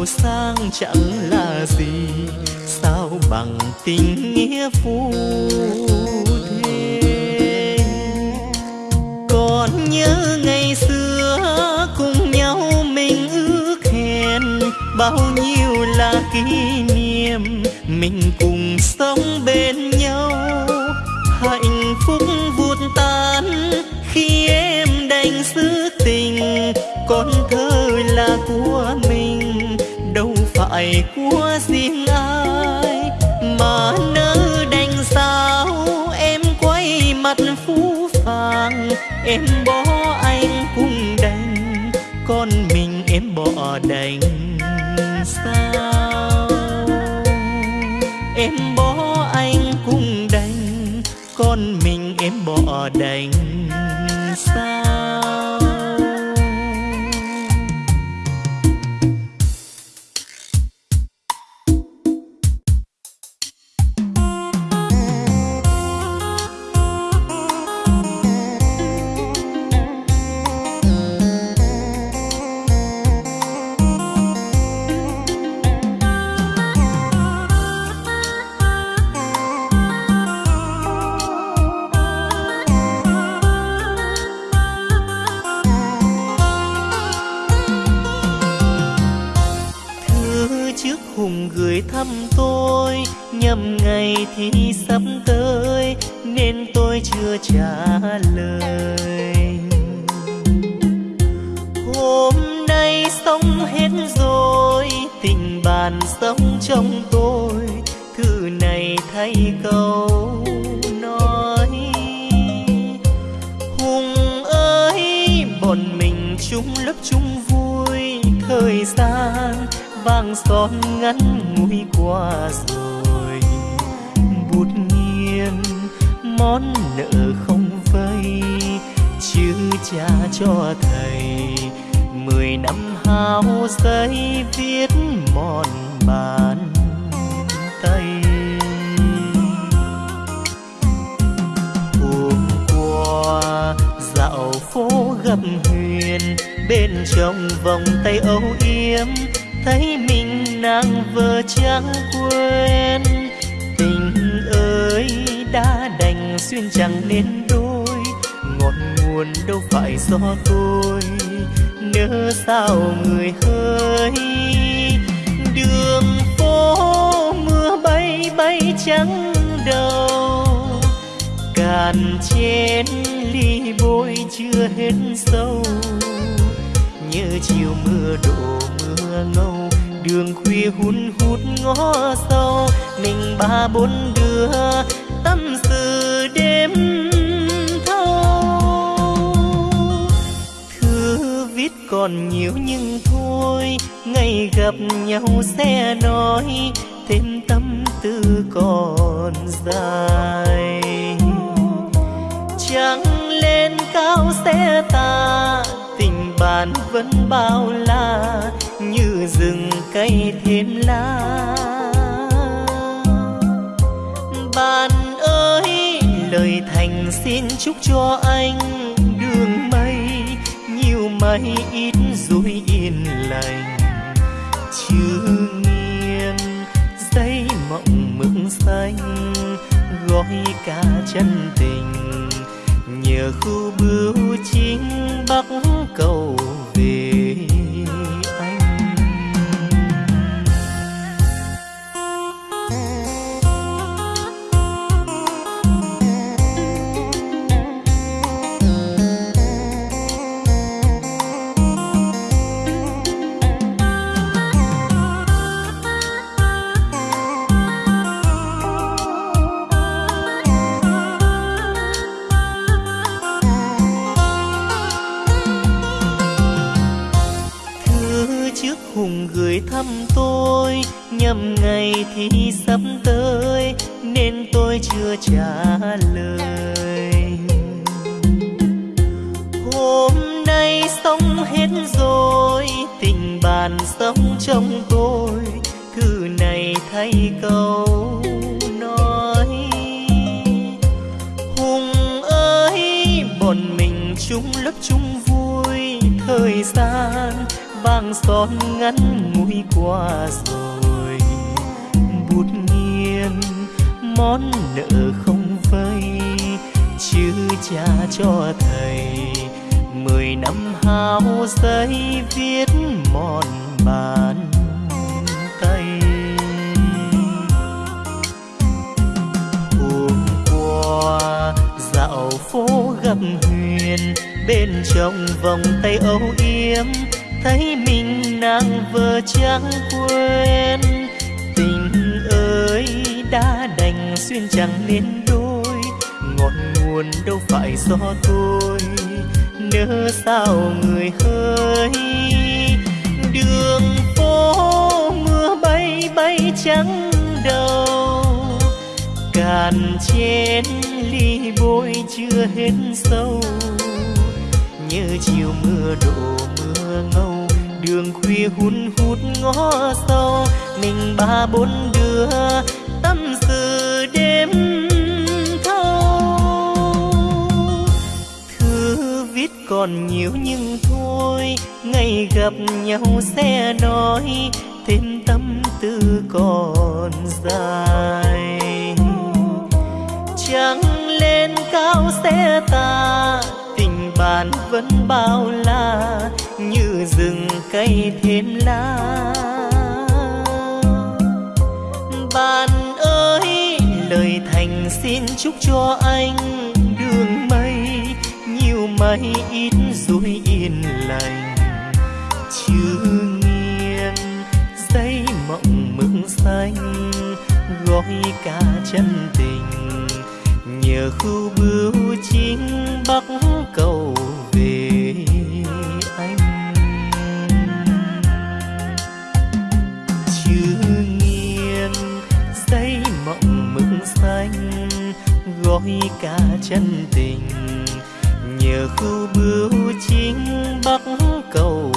giàu sang chẳng là gì. Sao bằng tình nghĩa phu còn nhớ ngày xưa cùng nhau mình ước hẹn, bao nhiêu là kỷ niệm, mình cùng sống bên nhau. Hạnh phúc vụt tan khi em đành giữ tình con thơ là của mình phải của riêng ai mà nỡ đành sao? Em quay mặt phú phàng, em bỏ anh cũng đành, con mình em bỏ đành sao? Em bỏ anh cũng đành, con mình em bỏ đành sao? thi sắp tới, nên tôi chưa trả lời. Hôm nay xong hết rồi, tình bạn sống trong tôi thư này thay câu nói. Hùng ơi, bọn mình chung lớp chung vui, thời gian vàng son ngắn ngủi qua rồi. món nợ không vây chứ cha cho thầy. Mười năm hao giấy viết mòn bàn tay. Hôm qua dạo phố gặp huyền, bên trong vòng tay âu yếm, thấy mình nàng vừa chẳng quên. Tình ơi đã đành duyên chẳng nên đôi, ngọn nguồn đâu phải do tôi. Nỡ sao người hơi đường phố mưa bay bay trắng đầu. Cạn trên ly bôi chưa hết sâu như chiều mưa đổ mưa ngâu, đường khuya hun hút ngõ sâu mình ba bốn đứa đêm thâu thư viết còn nhiều nhưng thôi, ngày gặp nhau sẽ nói thêm tâm tư còn dài. Trăng lên cao sẽ ta tình bạn vẫn bao la, như rừng cây thêm lá. Bạn lời thành xin chúc cho anh đường mây nhiều mây ít dối yên lành. Chưa nghiêng, giấy mộng mực xanh, gói cả chân tình. Nhờ khu bưu chính bắc cầu nhầm ngày thì sắp tới, nên tôi chưa trả lời. Hôm nay xong hết rồi, tình bạn sống trong tôi thư này thay câu nói. Hùng ơi, bọn mình chung lớp chung vui, thời gian vàng son ngắn ngủi qua rồi nghiêng món nợ không vay chứ cha cho thầy. Mười năm hao giấy viết mòn bàn tay. Hôm qua dạo phố gặp huyền, bên trong vòng tay âu yếm, thấy mình nàng vừa chẳng quên. Xuyên chẳng nên đôi, ngọn nguồn đâu phải do tôi. Nỡ sao người hơi đường phố mưa bay bay trắng đầu. Cạn trên ly bôi chưa hết sâu, nhớ chiều mưa đổ mưa ngâu, đường khuya hun hút ngõ sâu mình ba bốn đứa tâm sự đêm thâu. Thư viết còn nhiều nhưng thôi, ngày gặp nhau sẽ nói, thêm tâm tư còn dài. Trăng lên cao sẽ ta tình bạn vẫn bao la, như rừng cây thêm lá bạn ơi lời thành xin chúc cho anh đường mây, nhiều mây ít rồi yên lành. Chưa nghiêng, giấy mộng mực xanh, gói cả chân tình. Nhờ khu bưu chính bắc cầu gói cả chân tình. Nhờ khu bưu chính bắc cầu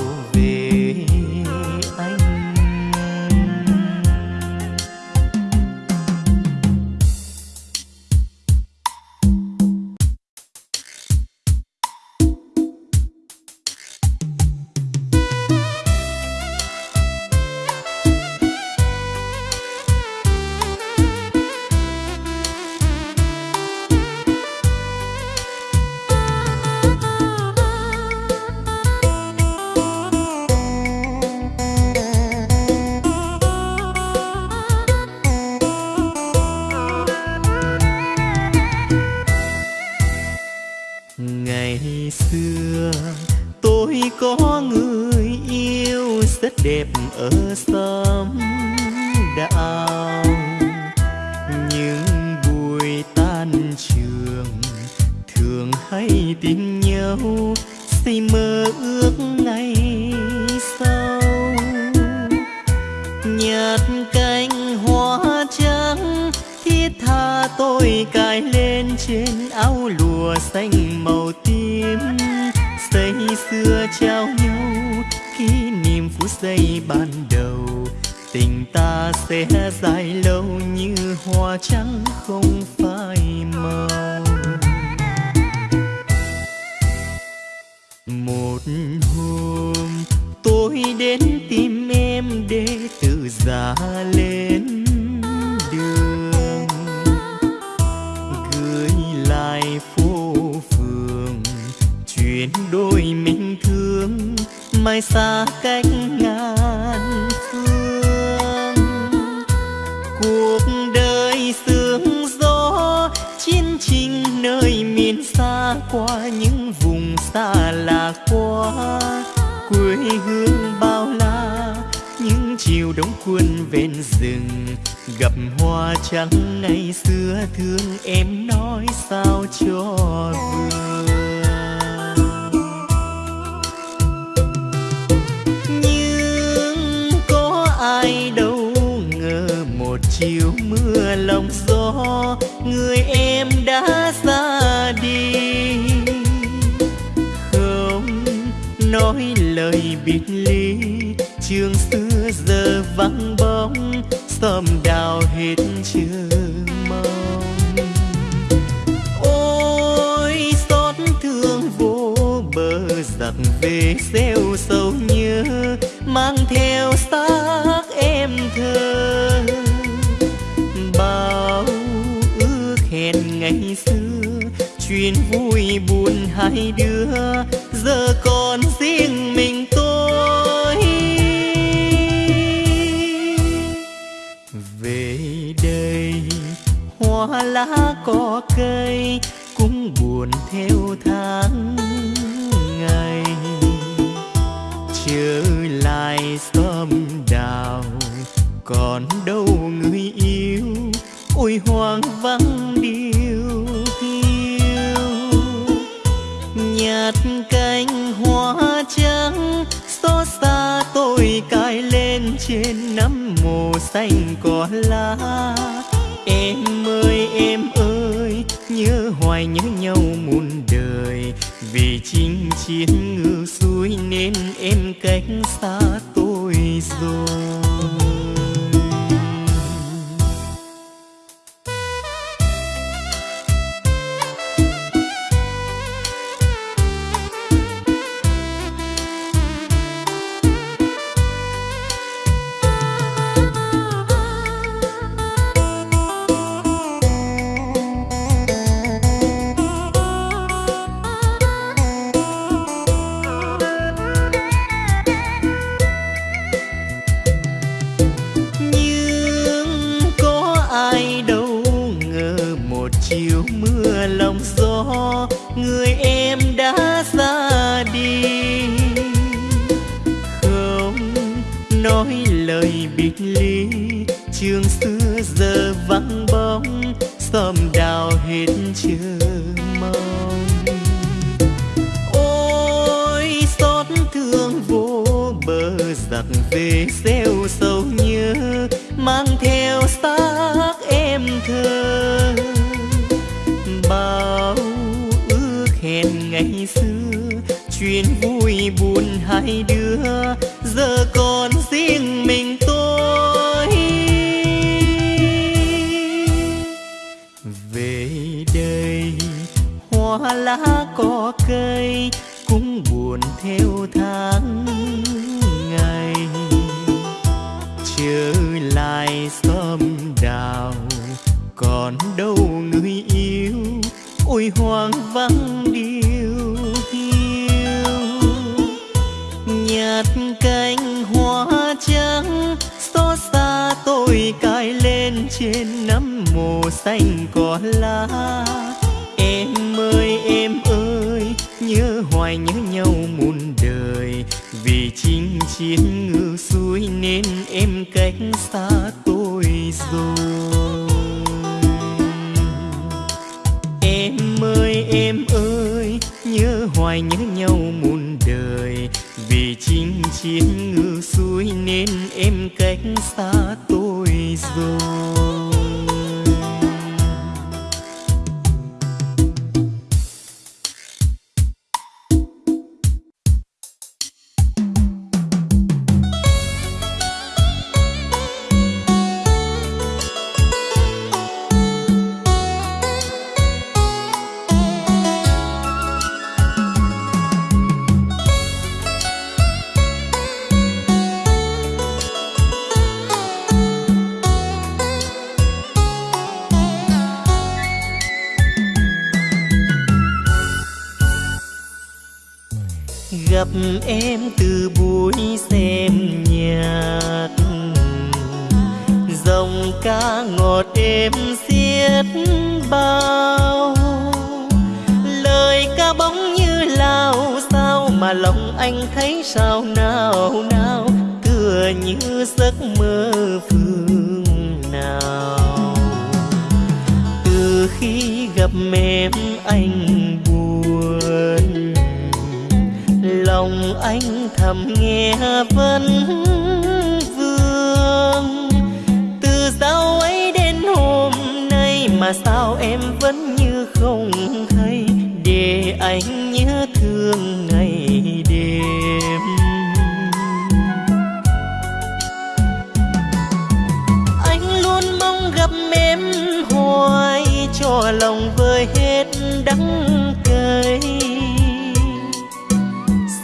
cho lòng vơi hết đắng cay.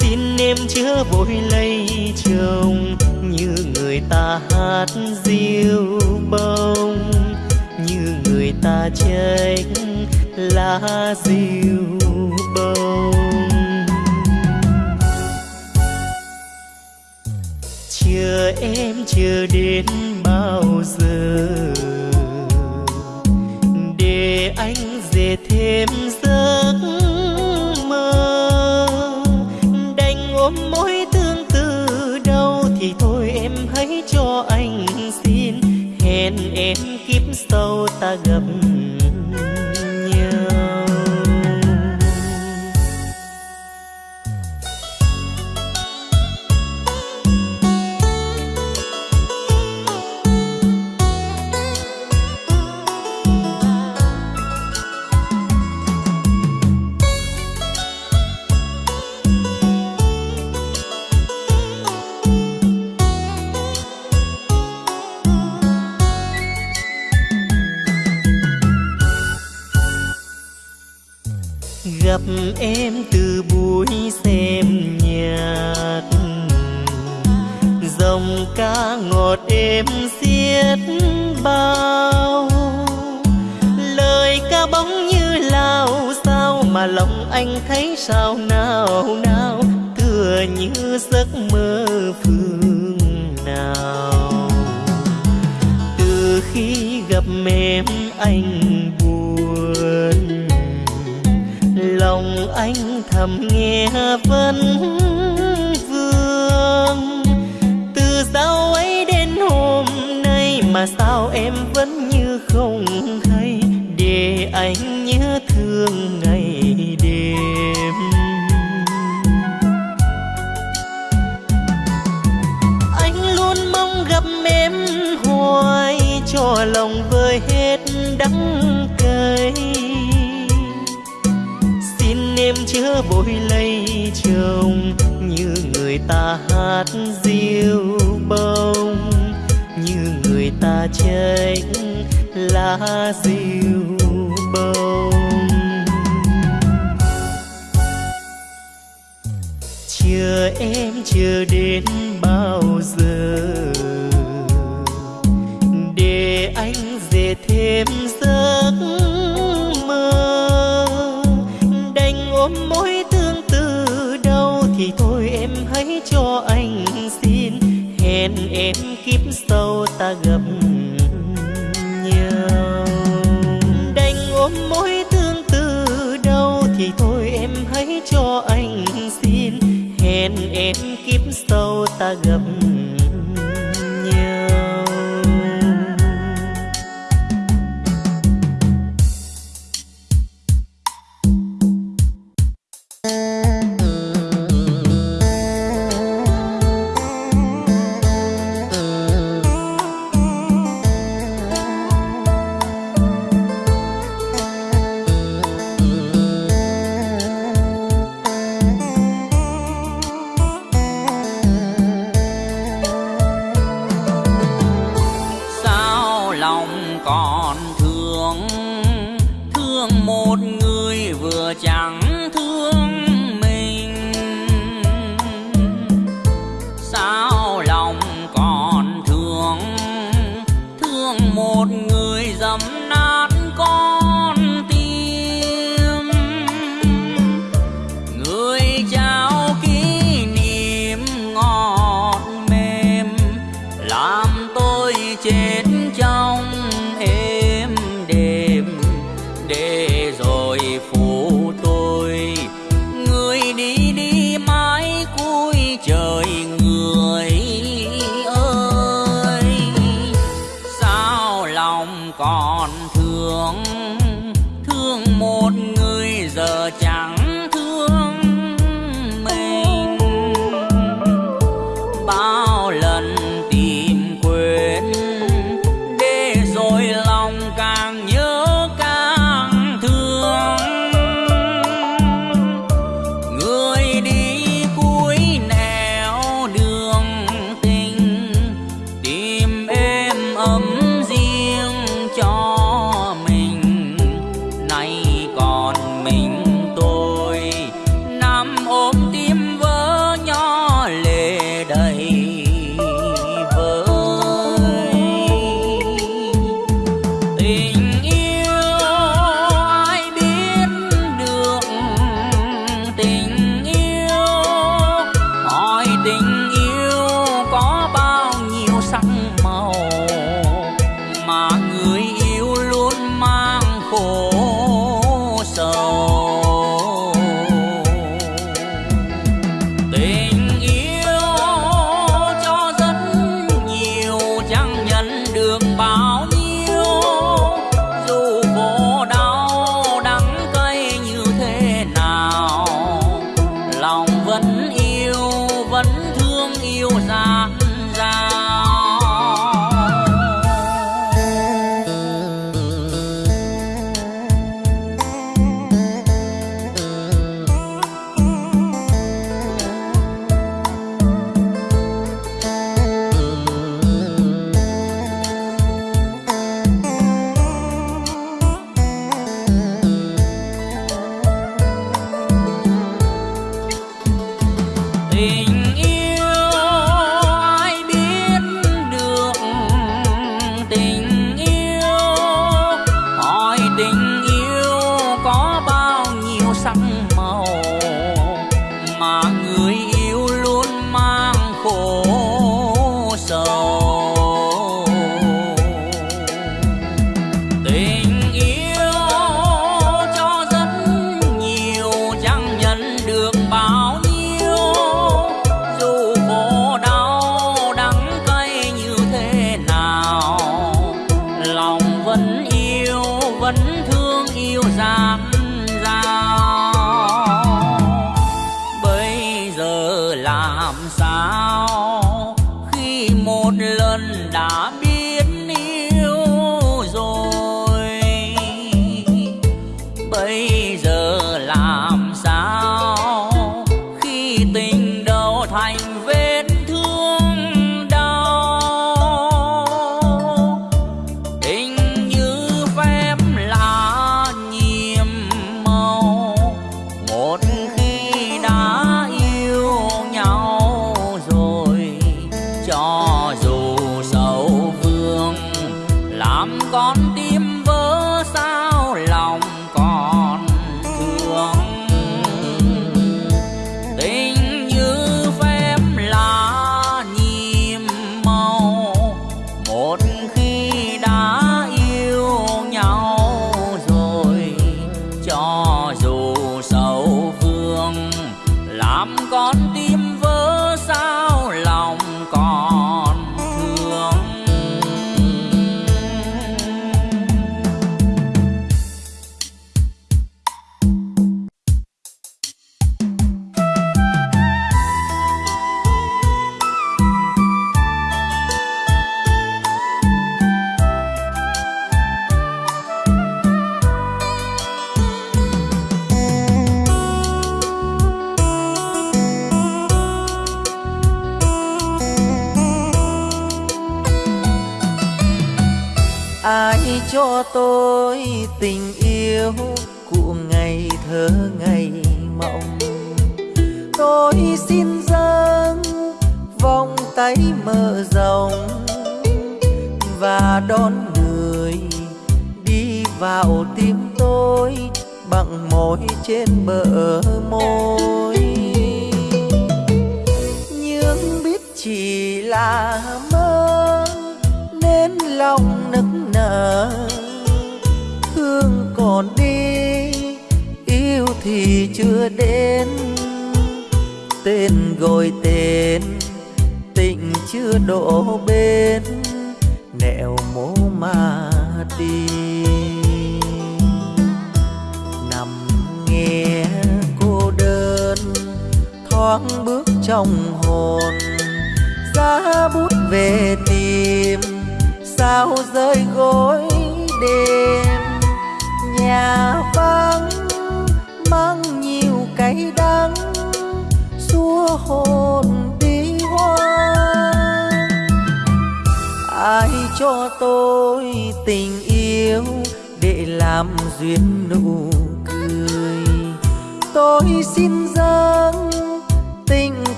Xin em chớ vội lấy chồng, như người ta hát diêu bông, như người ta trách lá diêu bông. Chờ em chờ đến bao giờ? Để anh về thêm giấc mơ. Đành ôm mối tương tư đâu thì thôi em hãy cho anh xin. Hẹn em kiếp sau ta gặp em từ buổi xem nhạc. Dòng ca ngọt êm xiết bao. Lời ca bóng như lao, sao mà lòng anh thấy sao nào nào. Tựa như giấc mơ phương nào. Từ khi gặp em, anh lòng anh thầm nghe vấn vương. Từ sau ấy đến hôm nay mà sao em vẫn như không hay? Để anh nhớ thương ngày đêm. Anh luôn mong gặp em, hoài cho lòng vơi hết đắng cay em chớ vội lấy chồng, như người ta hát diêu bông, như người ta trách lá diêu bông. Chờ em chờ đến bao giờ, để anh dệt thêm giấc ta gặp lòng còn thương thương một người vừa chẳng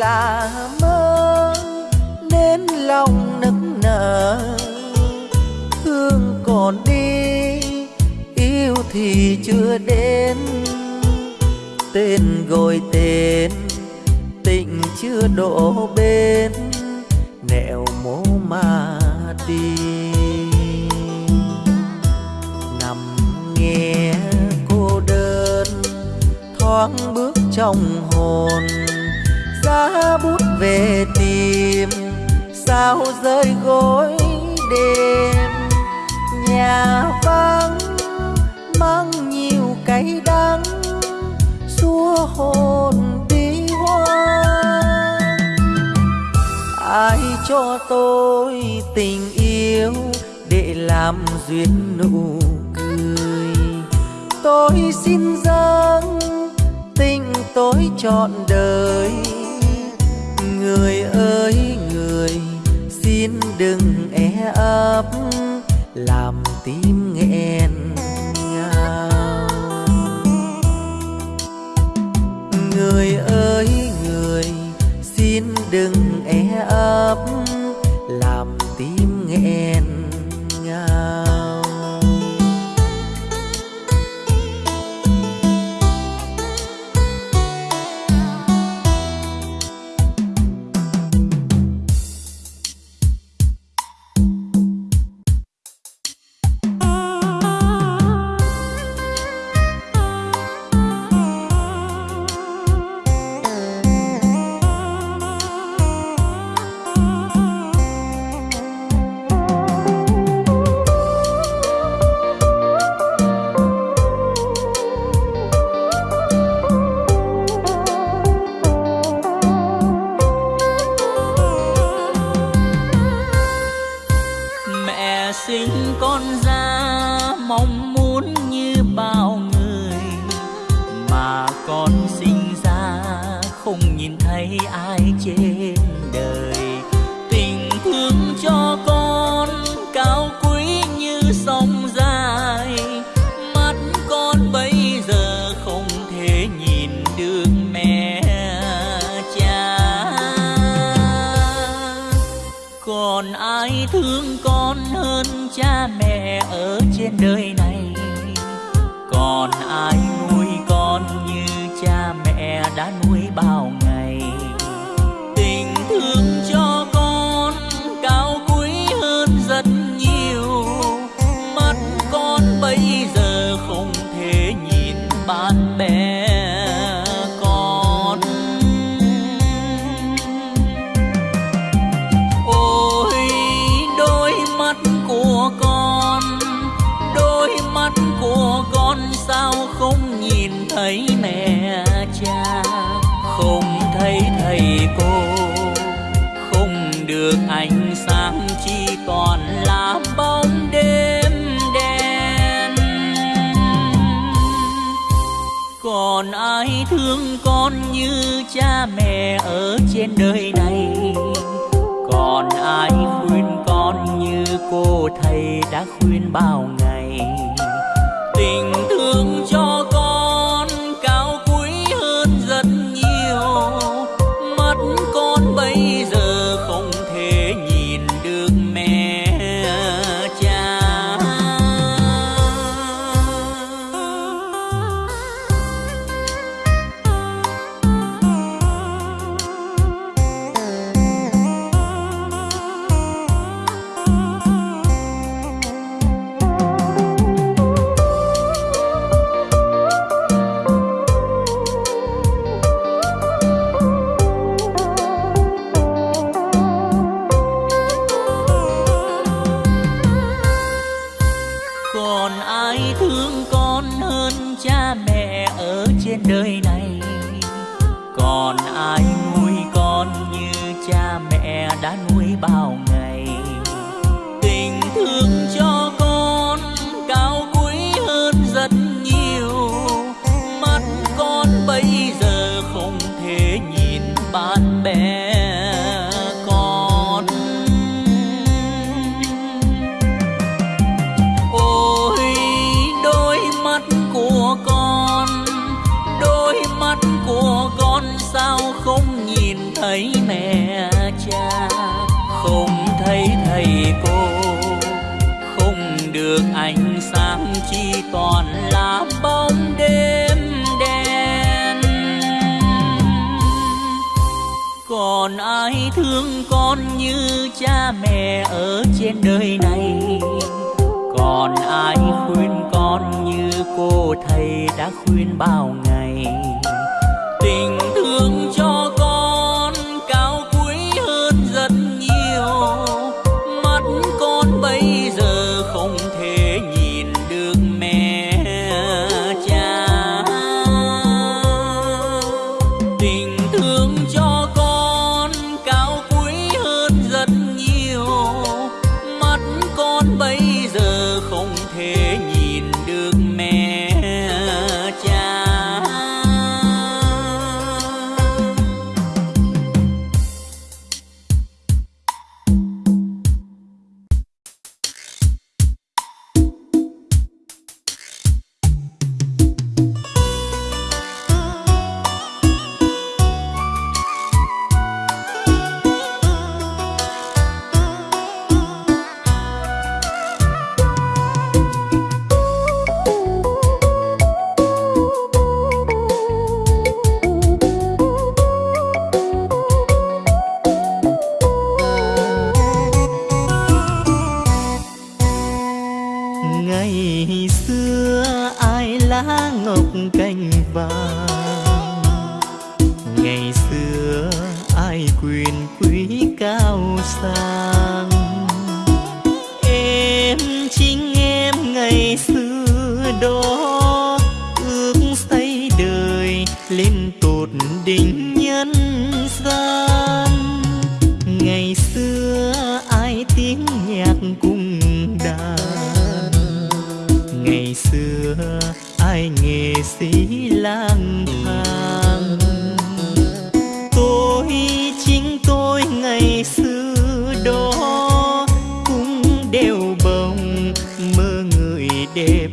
là mơ, nên lòng nức nở. Thương còn đi, yêu thì chưa đến. Tên gọi tên, tình chưa đổ bên nẻo mố mà đi. Nằm nghe cô đơn, thoáng bước trong hồn đã bút về tìm. Sao rơi gối đêm, nhà vắng, mang nhiều cay đắng, xua hồn đi hoa. Ai cho tôi tình yêu để làm duyên nụ cười? Tôi xin dâng tình tôi chọn đời người ơi, người, xin đừng e ấp, làm tim nghẹn ngào. Người ơi, người, xin đừng e ấp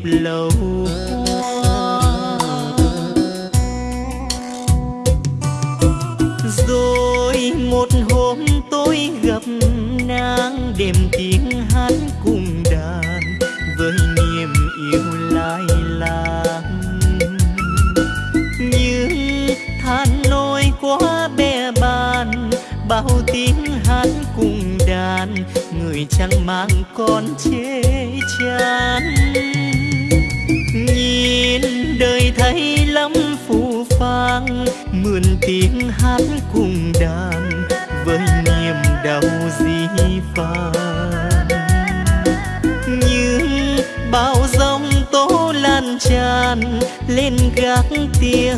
lâu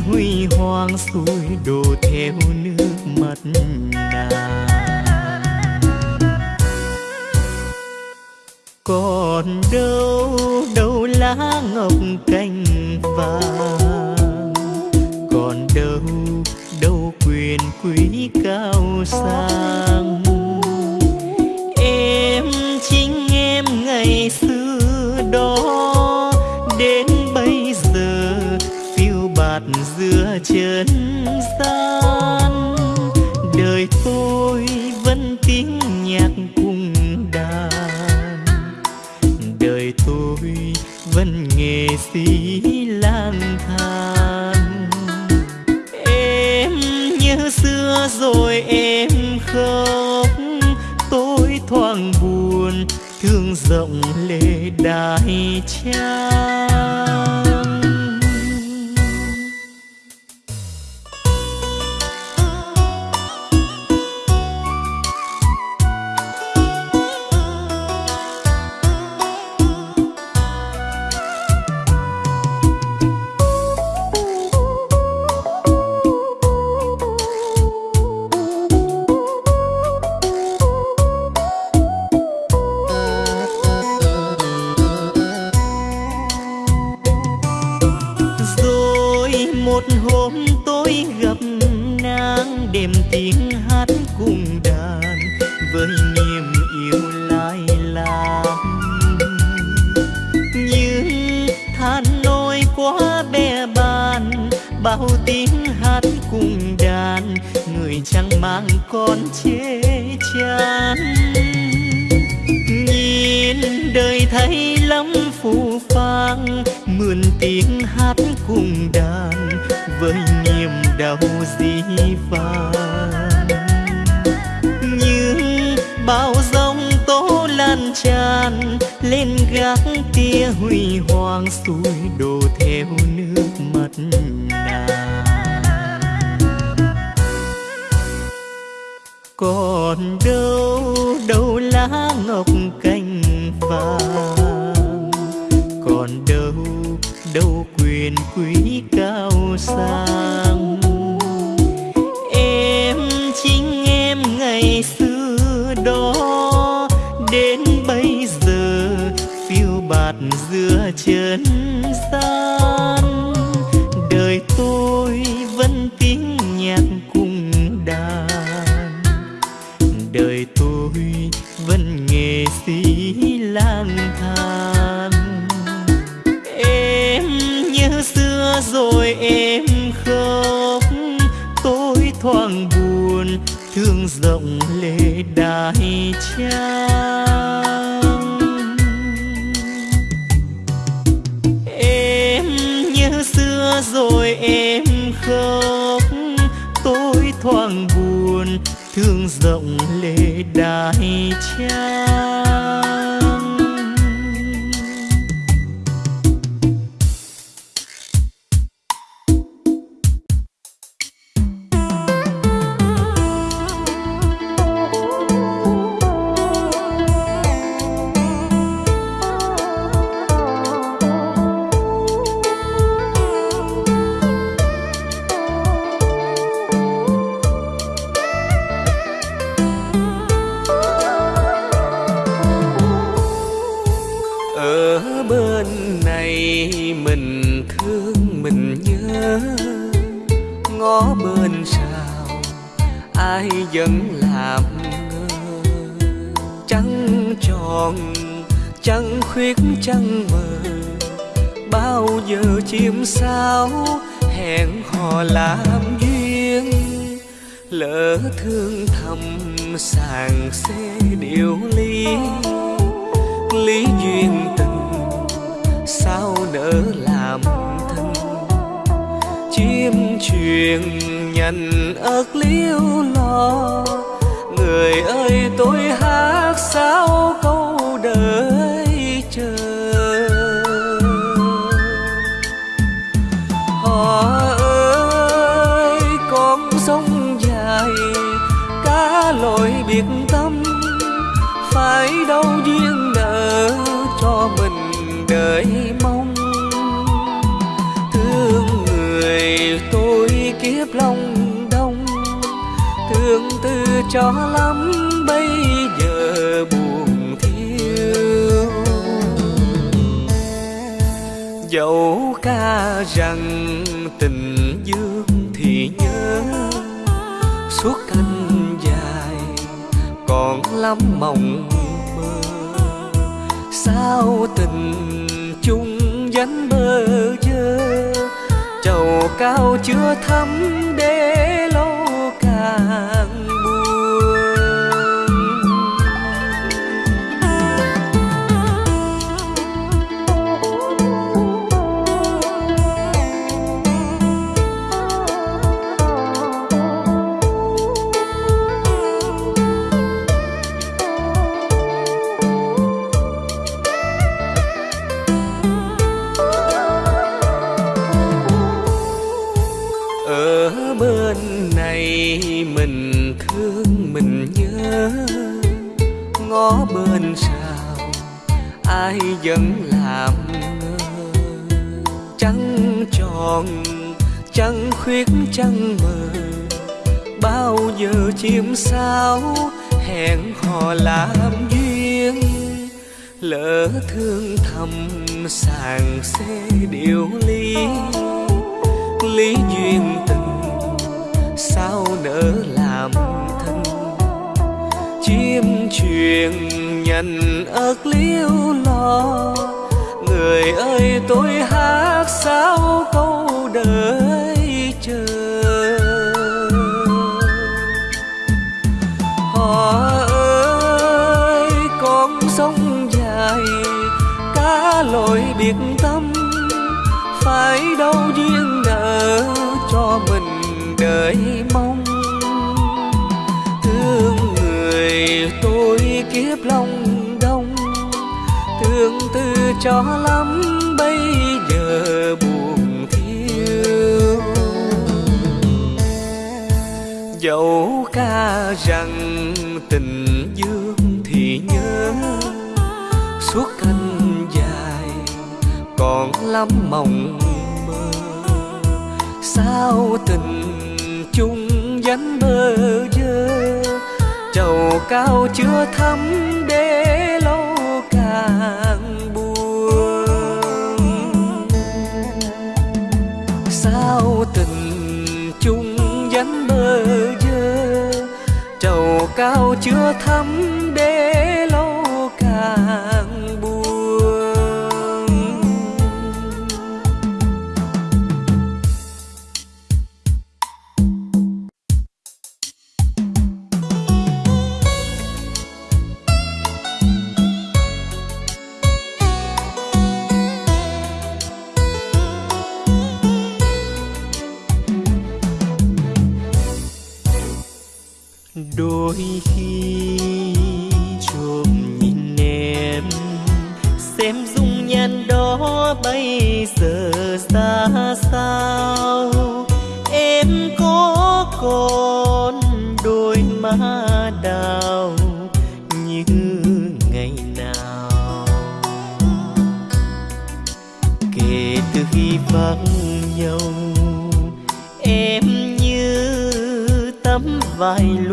huy hoàng xuôi đồ theo than em nhớ xưa rồi em khóc, tôi thoáng buồn, thương rộng lệ đại trang. Em nhớ xưa rồi em khóc, tôi thoáng buồn, thương rộng lệ đại trang. Ai vẫn làm ngơ? Trắng tròn trăng khuyết trăng mờ. Bao giờ chim sao hẹn hò làm duyên? Lỡ thương thầm sàng xê điều ly. Lý duyên tình sao nỡ làm thân? Chim truyền nhận ớt liêu lo. Người ơi, tôi hát sao câu đời chờ. Họ ơi, con sông dài, cá lội biệt tâm. Phải đâu duyên nợ cho mình đợi mong. Thương người tôi kiếp đông thương tư cho lắm, bây giờ buồn thiếu dẫu ca rằng tình dương thì nhớ, suốt canh dài còn lắm mộng mơ. Sao tình chung dánh bơ vơ? Chầu cao chưa thắm để lâu càng ai vẫn làm ngơ trăng tròn trăng khuyết trăng mờ. Bao giờ chim sao hẹn hò làm duyên, lỡ thương thầm sàng xê điều ly. Lý duyên tình sao nỡ làm thân, chim truyền nhận ước liêu lo. Người ơi, tôi hát sao câu đời chờ. Họ ơi, con sông dài, cá lội biệt tâm. Phải đâu duyên nợ cho mình đợi mong người tôi kiếp lòng đông, thương tư cho lắm, bây giờ buồn thiếu. Dẫu ca rằng tình dương thì nhớ, suốt canh dài còn lắm mộng mơ. Sao tình chung dánh bơ vơ? Chầu cao chưa thấm để lâu càng buồn. Sao tình chung dánh bơ vơ chầu cao chưa thấm để lâu càng vai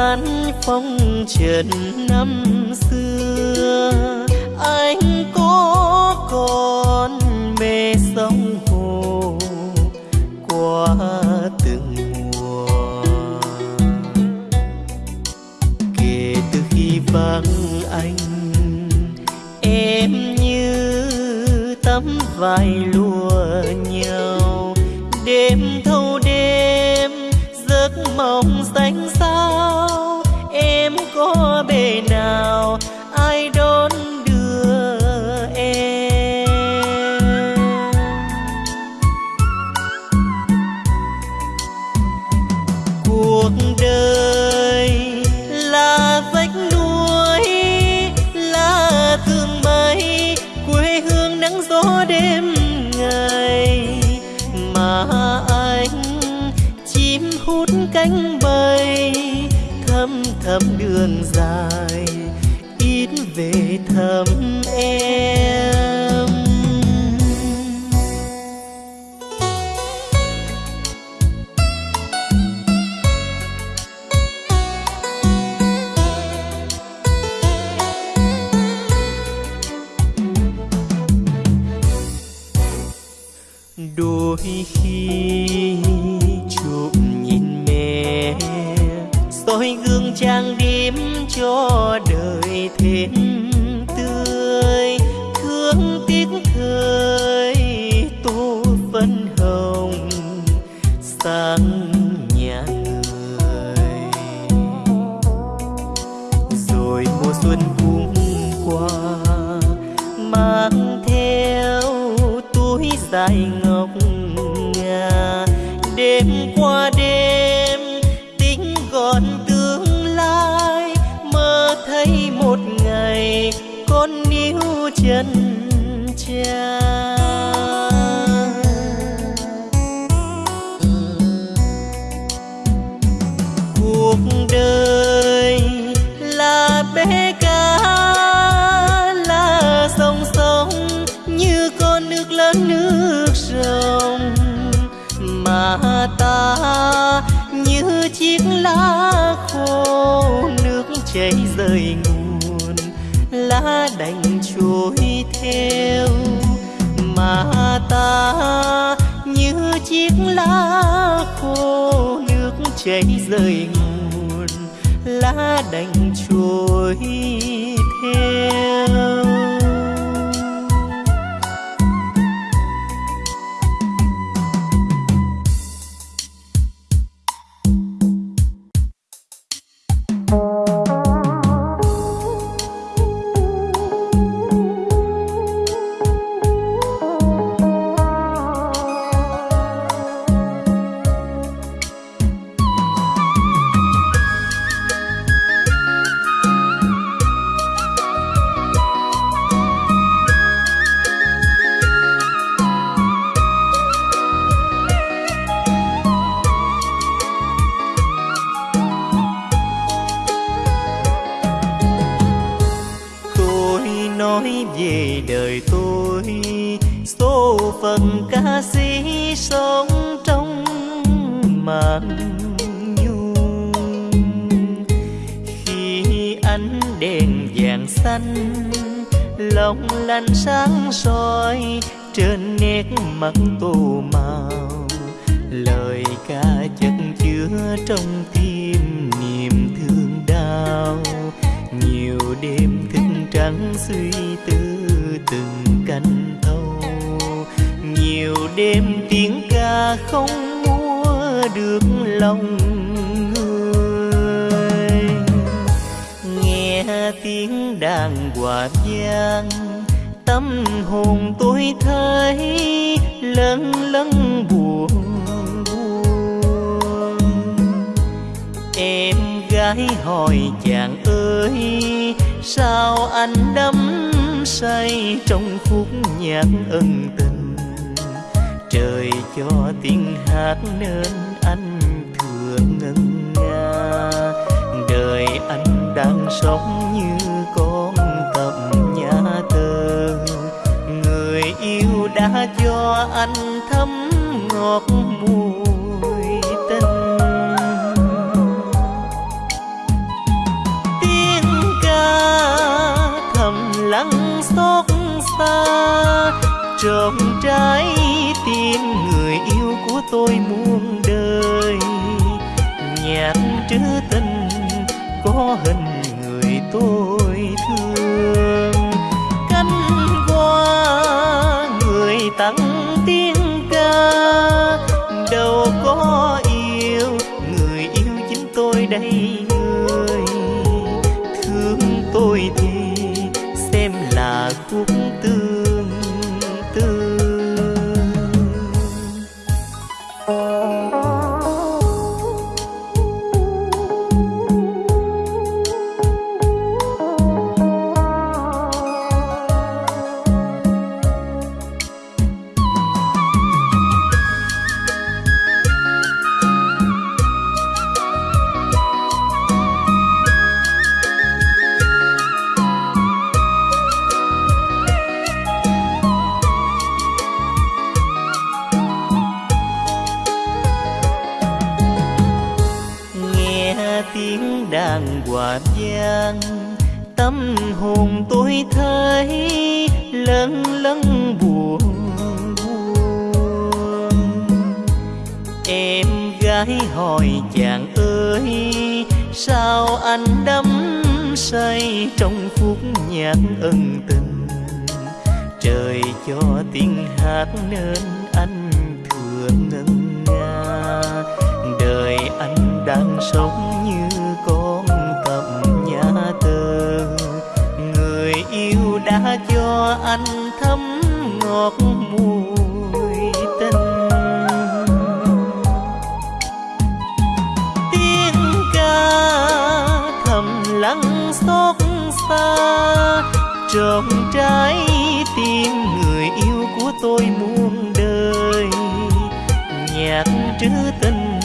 tay phong trần năm xưa. Anh có còn mê sông hồ qua từng mùa. Kể từ khi vắng anh, em như tấm vai lụa tâm hồn tôi thấy lâng lâng buồn buồn. Em gái hỏi chàng ơi, sao anh đắm say trong khúc nhạc ân tình? Trời cho tiếng hát nên anh thường ngân nga. Đời anh đang sống như con đã cho anh thấm ngọt mùi tình. Tiếng ca thầm lắng xót xa, trộm trái tim người yêu của tôi muôn đời. Nhạc trữ tình có hình người tôi thương. Cánh hoa tăng tiếng ca. Đâu có yêu người yêu chính tôi đây. Gái hỏi chàng ơi, sao anh đắm say trong phút nhạc ân tình? Trời cho tiếng hát nên anh thừa ngân nga. Đời anh đang sống như con cầm nhà tơ người yêu đã cho anh thấm ngọt mùi trong trái tim người yêu của tôi muôn đời. Nhạc trữ tình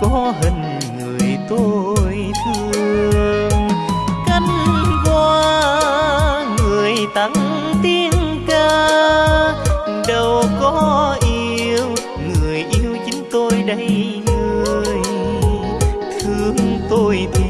có hình người tôi thương. Cánh hoa người tặng tiếng ca. Đâu có yêu người yêu chính tôi đây người. Thương tôi thì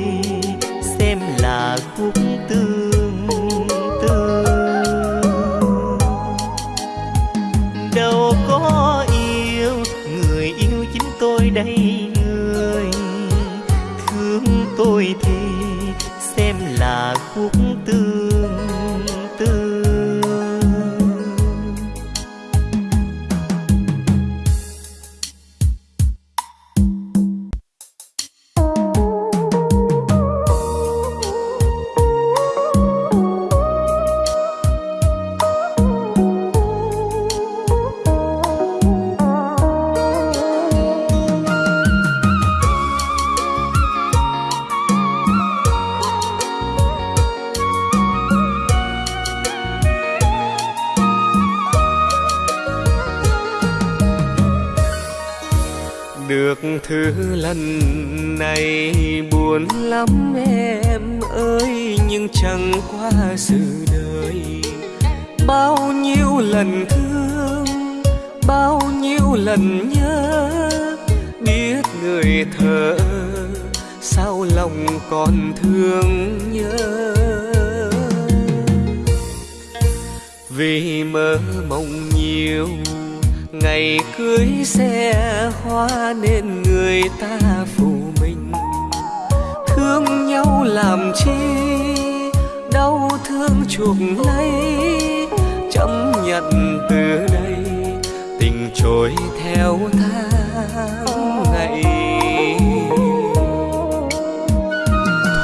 thứ lần này buồn lắm em ơi, nhưng chẳng qua sự đời. Bao nhiêu lần thương, bao nhiêu lần nhớ, biết người thở sao lòng còn thương nhớ. Vì mơ mộng nhiều, ngày cưới xe hoa nên người ta phụ mình. Thương nhau làm chi, đau thương chuộc lấy. Chấm nhận từ đây, tình trôi theo tháng ngày.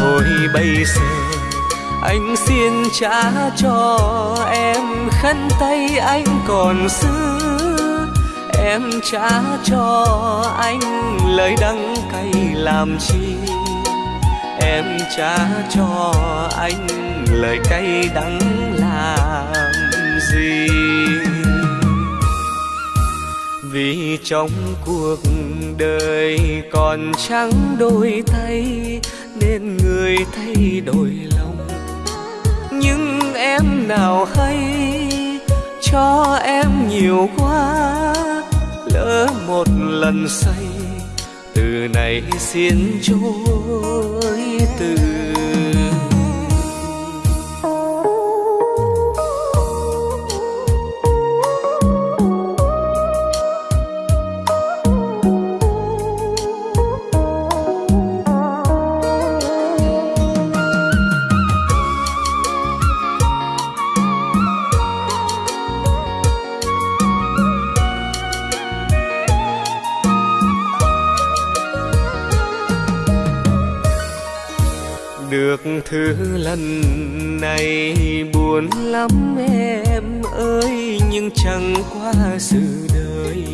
Thôi bây giờ, anh xin trả cho em khăn tay anh còn xưa em trả cho anh lời đắng cay làm chi? Em trả cho anh lời cay đắng làm gì? Vì trong cuộc đời còn trắng đôi tay, nên người thay đổi lòng. Nhưng em nào hay cho em nhiều quá lỡ một lần say. Từ này xin chối từ thứ lần này buồn lắm em ơi, nhưng chẳng qua sự đời.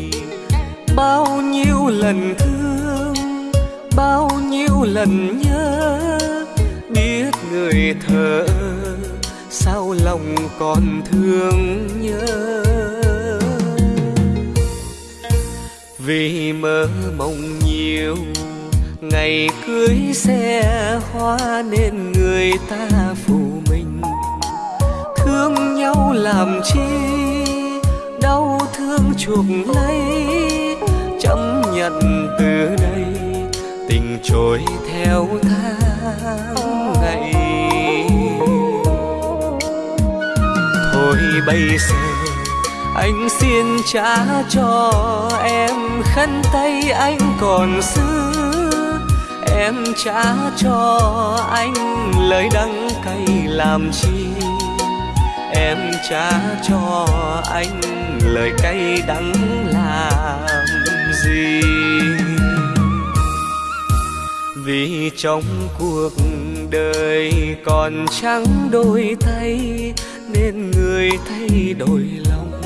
Bao nhiêu lần thương, bao nhiêu lần nhớ, biết người thở sao lòng còn thương nhớ. Vì mơ mộng nhiều, ngày cưới xe hoa nên người người ta phụ mình. Thương nhau làm chi, đau thương chuộc lấy. Chấp nhận từ đây, tình trôi theo tháng ngày. Thôi bây giờ, anh xin trả cho em khăn tay anh còn xưa em trả cho anh lời đắng cay làm chi? Em trả cho anh lời cay đắng làm gì? Vì trong cuộc đời còn trắng đôi tay, nên người thay đổi lòng.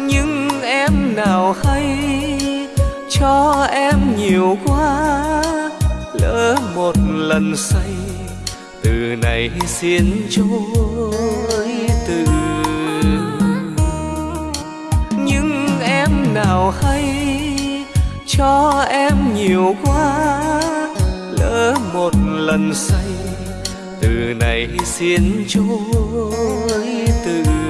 Nhưng em nào hay cho em nhiều quá lỡ một lần say. Từ này xin trôi từ. Nhưng em nào hay cho em nhiều quá. Lỡ một lần say, từ này xin trôi từ.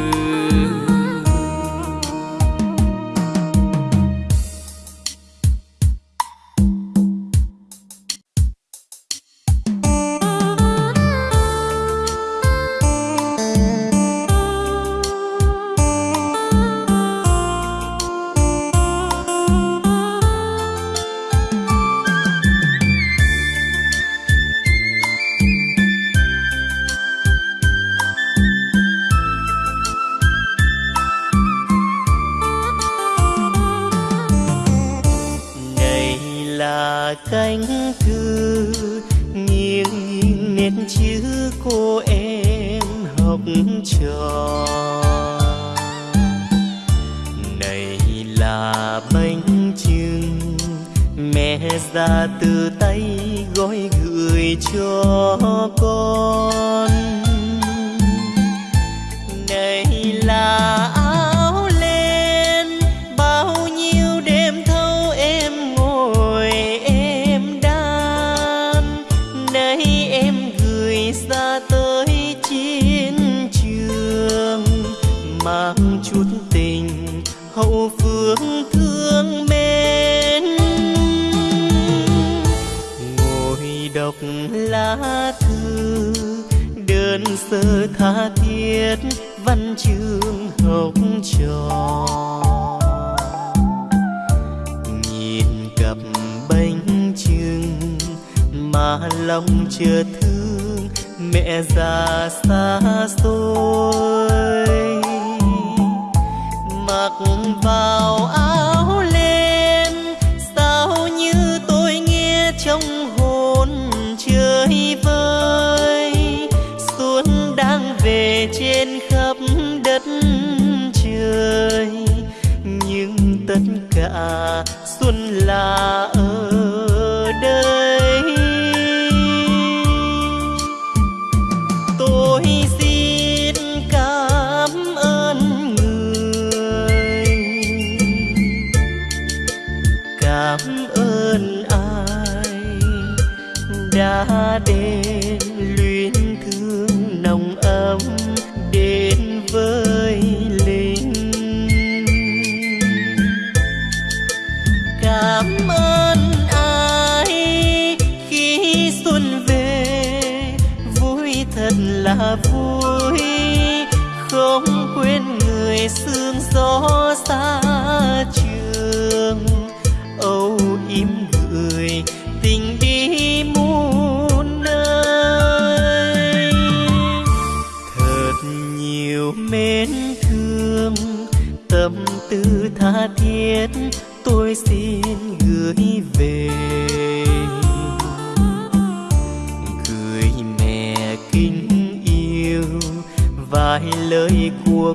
của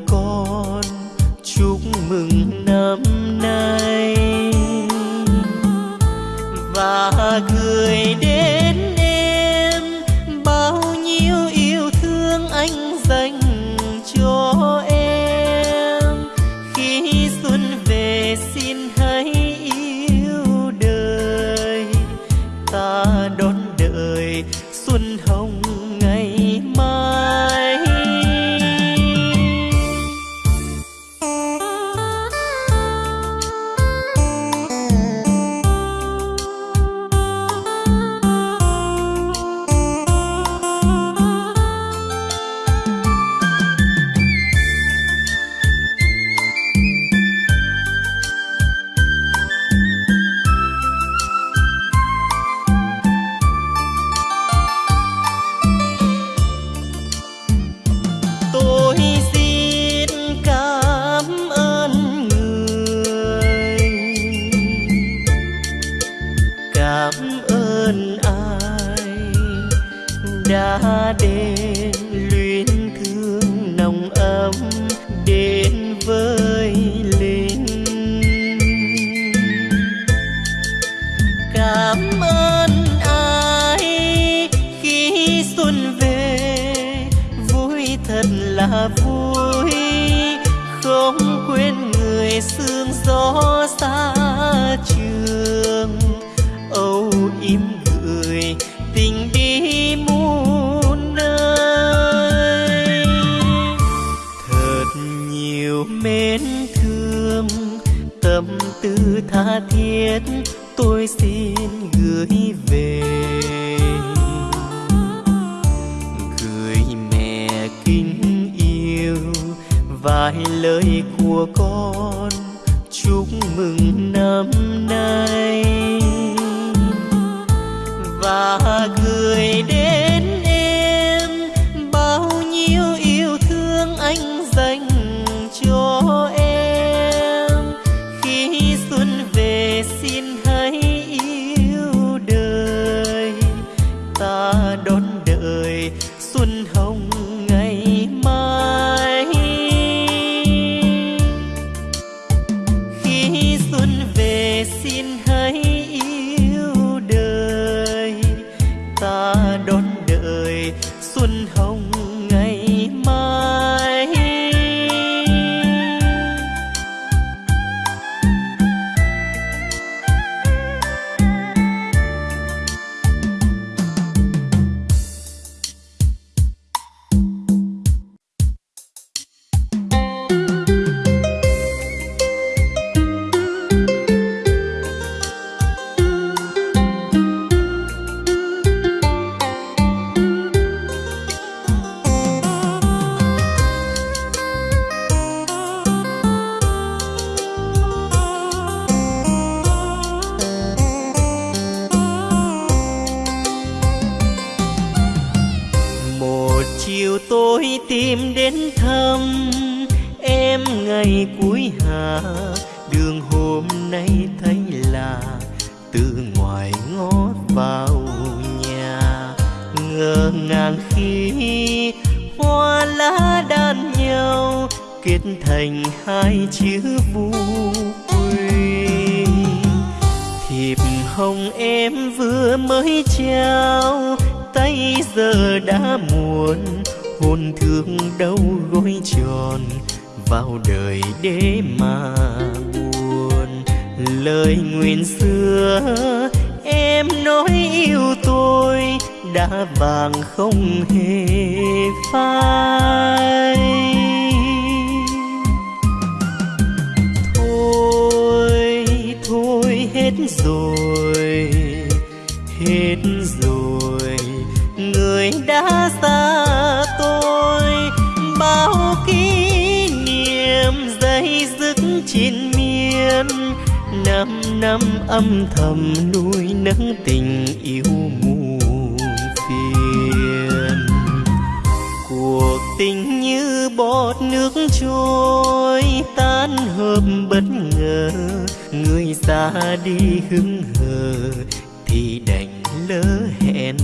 từ ngoài ngót vào nhà. Ngơ ngàng khi hoa lá đan nhau, kết thành hai chữ vu quy thiệp hồng em vừa mới trao, tay giờ đã muộn. Hôn thương đâu gối tròn vào đời để mà lời nguyện xưa, em nói yêu tôi đã vàng không hề phai. Thôi thôi hết rồi hết rồi. Người đã xa tôi, bao kỷ niệm dây dứt trên miên năm năm âm thầm nuôi nấng tình yêu muôn phiền. Cuộc tình như bọt nước trôi, tan hợp bất ngờ. Người xa đi hững hờ, thì đành lỡ hẹn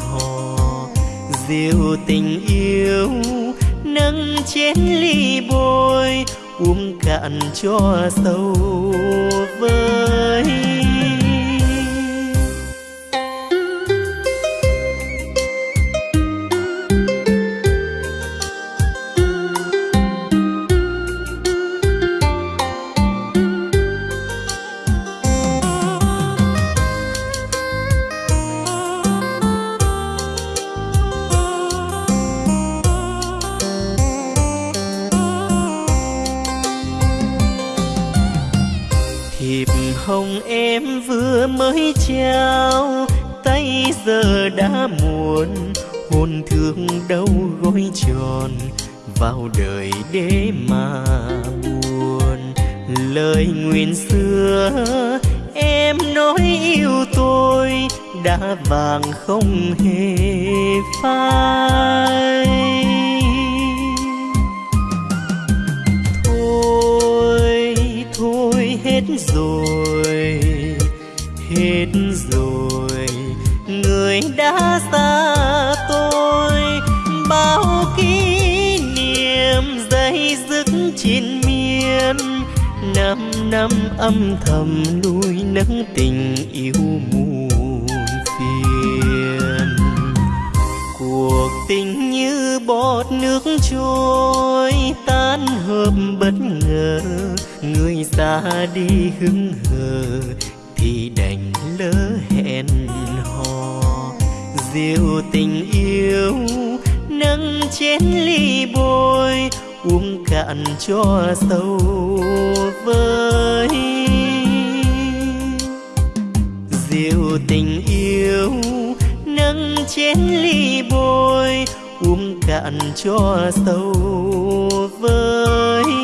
hò. Diệu tình yêu nâng chén ly bôi uống cạn cho sâu với. Hồng em vừa mới trao, tay giờ đã muộn, hồn thương đâu gối tròn, vào đời để mà buồn. Lời nguyện xưa em nói yêu tôi, đã vàng không hề phai. Thôi thôi hết rồi. năm âm thầm nuôi nấng tình yêu muôn phiền. Cuộc tình như bọt nước trôi tan hợp bất ngờ, người xa đi hứng hờ thì đành lỡ hẹn hò. Diệu tình yêu nâng chén ly bồi uống cạn cho sâu với rượu tình yêu nâng chén ly bôi, uống cạn cho sâu với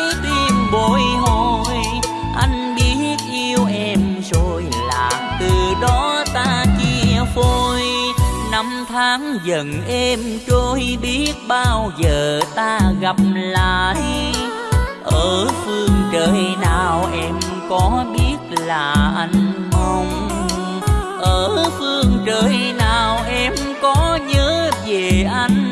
trái tim bồi hồi. Anh biết yêu em rồi là từ đó ta chia phôi. Năm tháng dần em trôi, biết bao giờ ta gặp lại. Ở phương trời nào em có biết là anh mong? Ở phương trời nào em có nhớ về anh?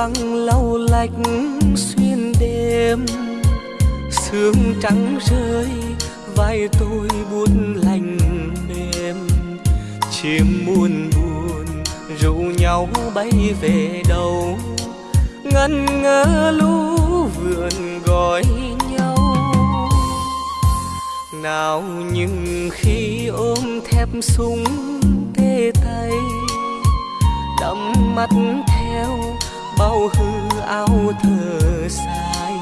Băng lau lách xuyên đêm. Sương trắng rơi, vai tôi buồn lành mềm. Chim muôn buồn rủ nhau bay về đâu ngân ngơ lũ vườn gọi nhau. Nào nhưng khi ôm thép súng tê tay, đắm mắt bao hư áo thơ sai.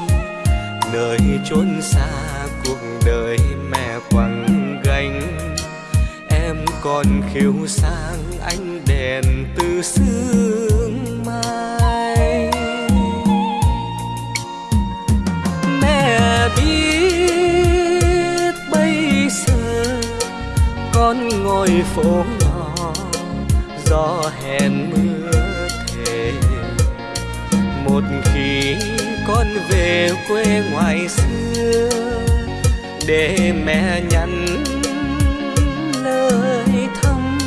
Nơi chốn xa cuộc đời mẹ quăng gánh. Em còn khiêu sang ánh đèn từ sương mai. Mẹ biết bây giờ con ngồi phố nhỏ gió hẹn mưa một khi con về quê ngoài xưa, để mẹ nhắn lời thăm.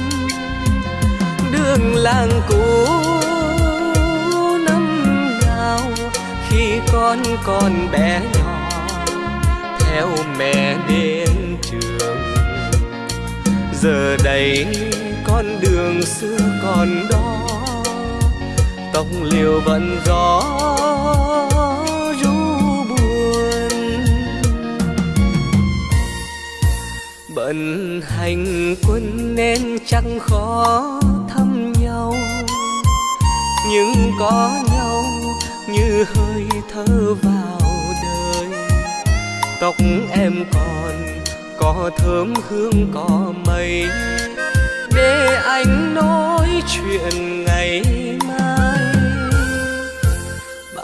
Đường làng cũ năm nào khi con còn bé nhỏ, theo mẹ đến trường. Giờ đây con đường xưa còn đó tóc liều vẫn gió ru buồn. Bận hành quân nên chẳng khó thăm nhau. Nhưng có nhau như hơi thở vào đời. Tóc em còn có thơm hương, có mây. Để anh nói chuyện ngày mai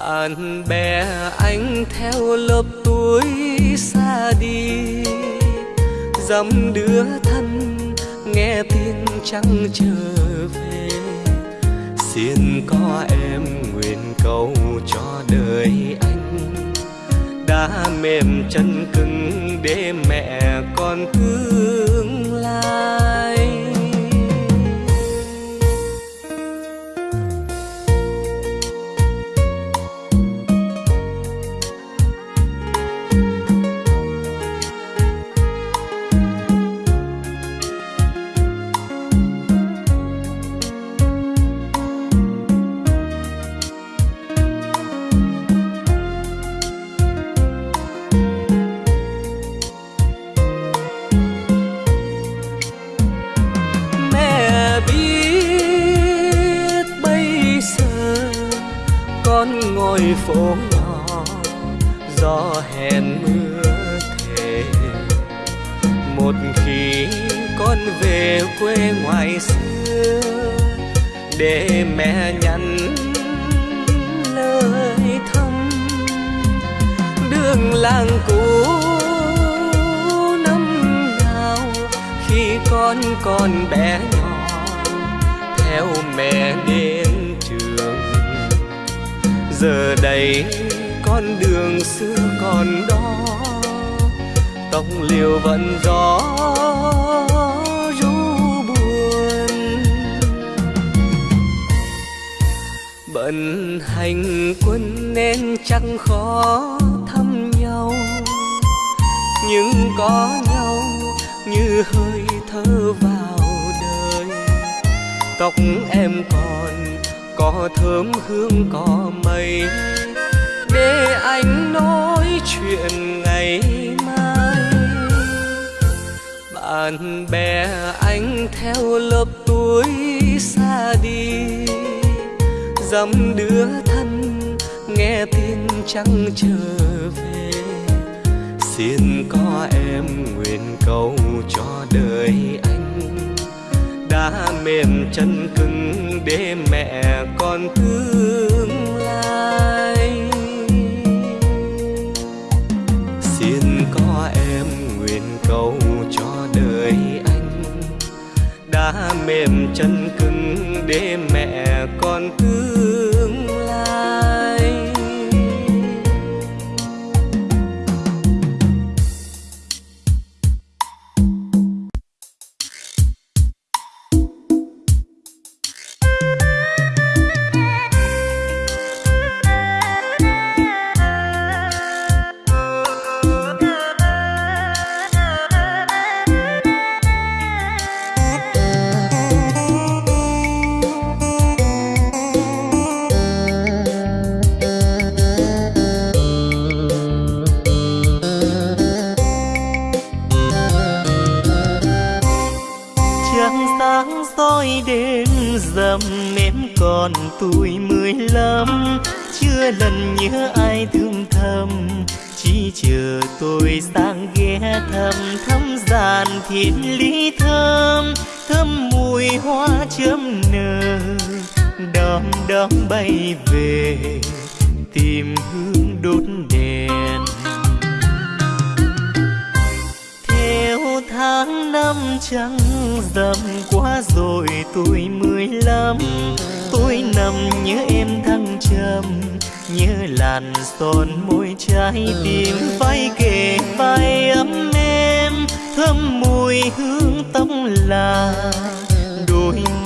bạn bè anh theo lớp tuổi xa đi. Dăm đứa thân nghe tin chẳng trở về. Xin có em nguyện cầu cho đời anh. Đã mềm chân cứng để mẹ con tương lai.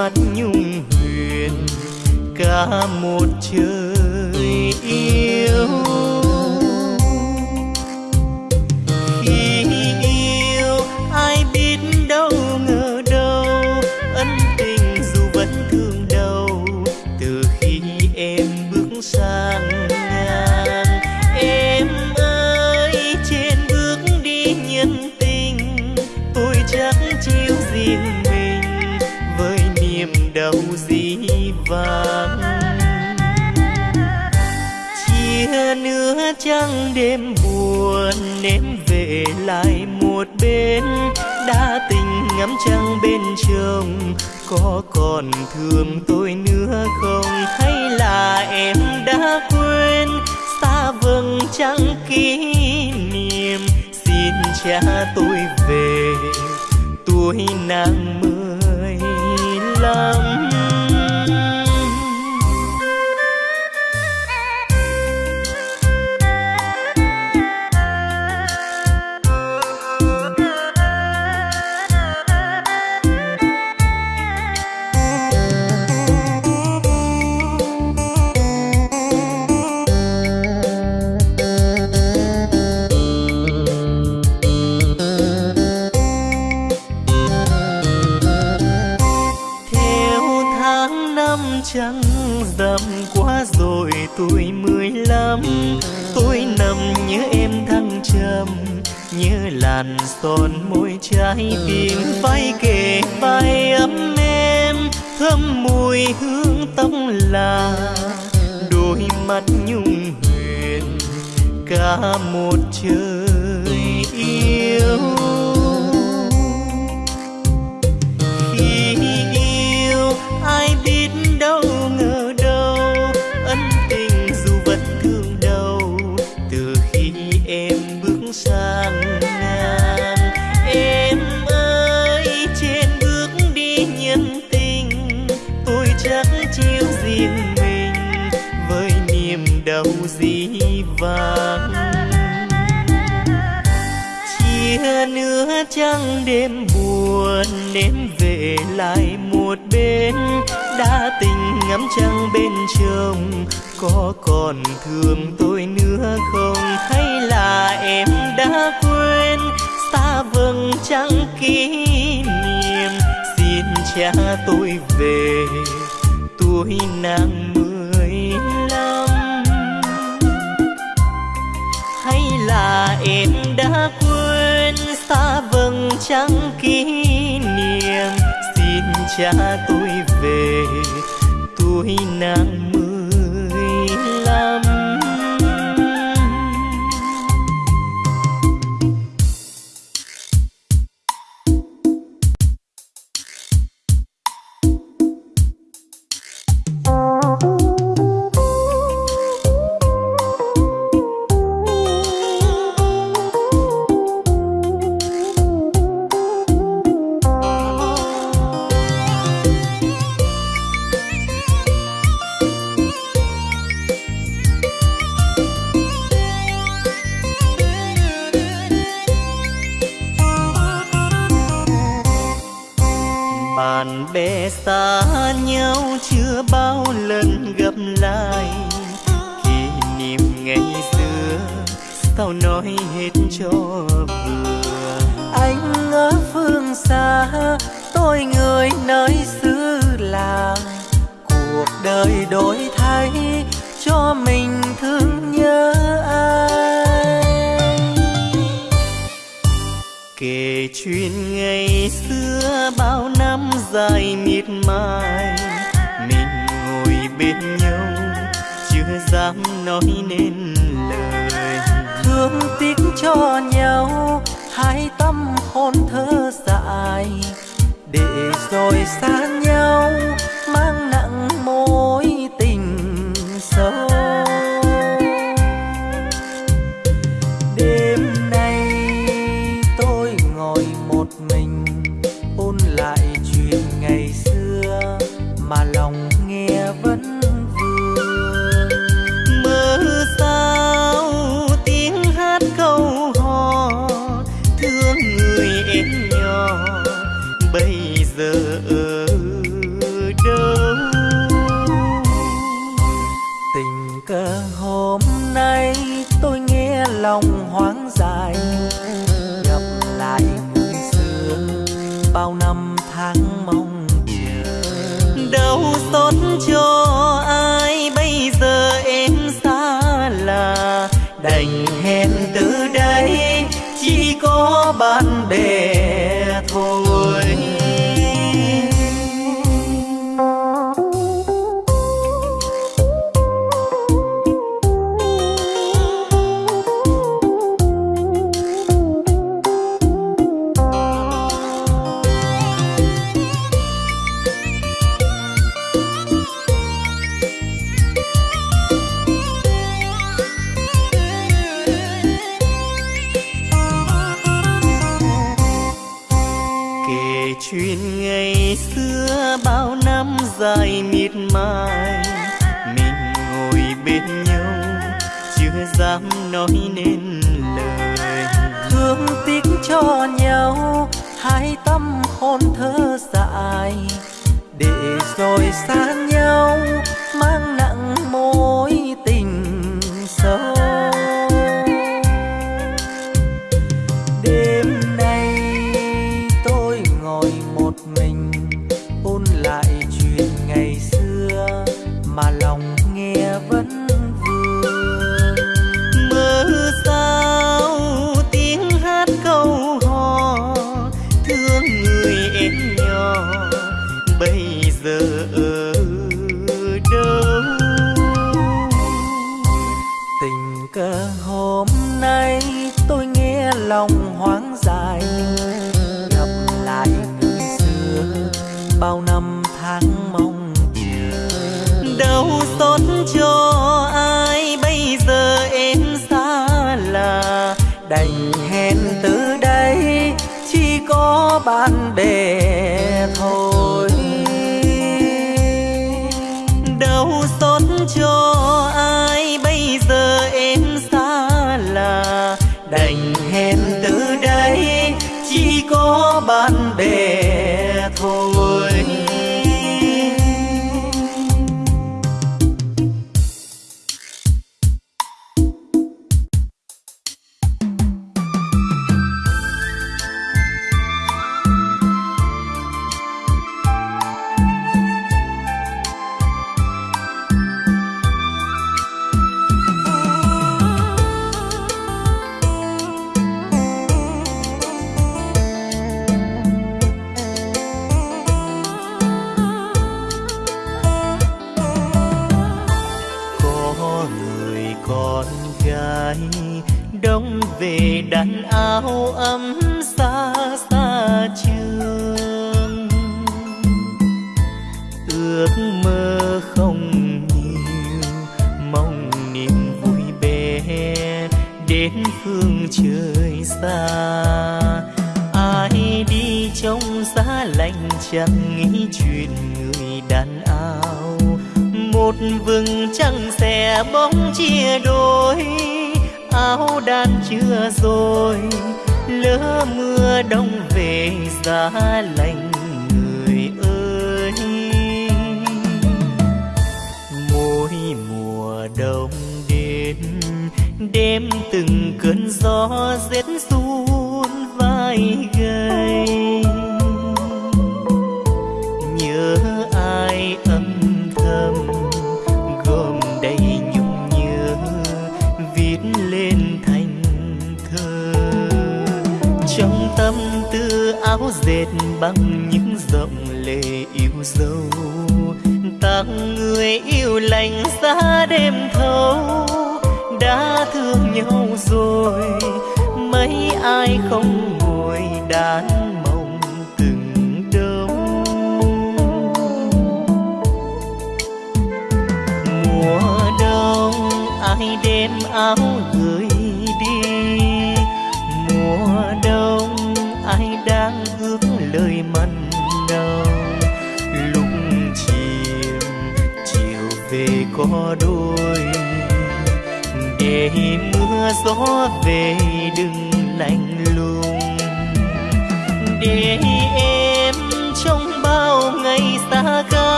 Mắt nhung huyền cả một trời yêu. Trăng đêm buồn em về lại một bên. Đã tình ngắm trăng bên chồng, có còn thương tôi nữa không? Hay là em đã quên? Xa vầng trăng kỷ niệm, xin cha tôi về. Tuổi nàng mười lăm. Như làn son môi trái tim vai kề vai ấm em thơm mùi hương tóc là đôi mắt nhung huyền, cả một trời yêu. Khi yêu, ai biết đâu vàng. Chia nữa trăng đêm buồn em về lại một bên. Đã tình ngắm trăng bên chồng, có còn thương tôi nữa không? Hay là em đã quên? Xa vầng trăng kỷ niệm, xin cha tôi về. Tuổi nàng mưa. Là em đã quên xa vầng trăng kỷ niệm. Xin cha tôi về tôi nàng mười bạn bè xa nhau chưa bao lần gặp lại. Kỷ niệm ngày xưa sao nói hết cho vừa. Anh ở phương xa, tôi người nơi xứ lạ cuộc đời đổi thay cho mình thương nhớ. Kể chuyện ngày xưa bao năm dài miệt mài. Mình ngồi bên nhau, chưa dám nói nên lời. Thương tiếc cho nhau, hai tâm hồn thơ dại để rồi xa nhau, mang nặng biết mai mình ngồi bên nhau, chưa dám nói nên lời. Thương tiếc cho nhau, hai tâm hồn thơ dại để rồi xa nhau, mang nặng mối xót cho ai. Bây giờ em xa là đành hẹn từ đây. Chỉ có bạn bè thôi. Đâu xót cho ai. Bây giờ em xa là đành hẹn từ đây. Chỉ có bạn bè thôi.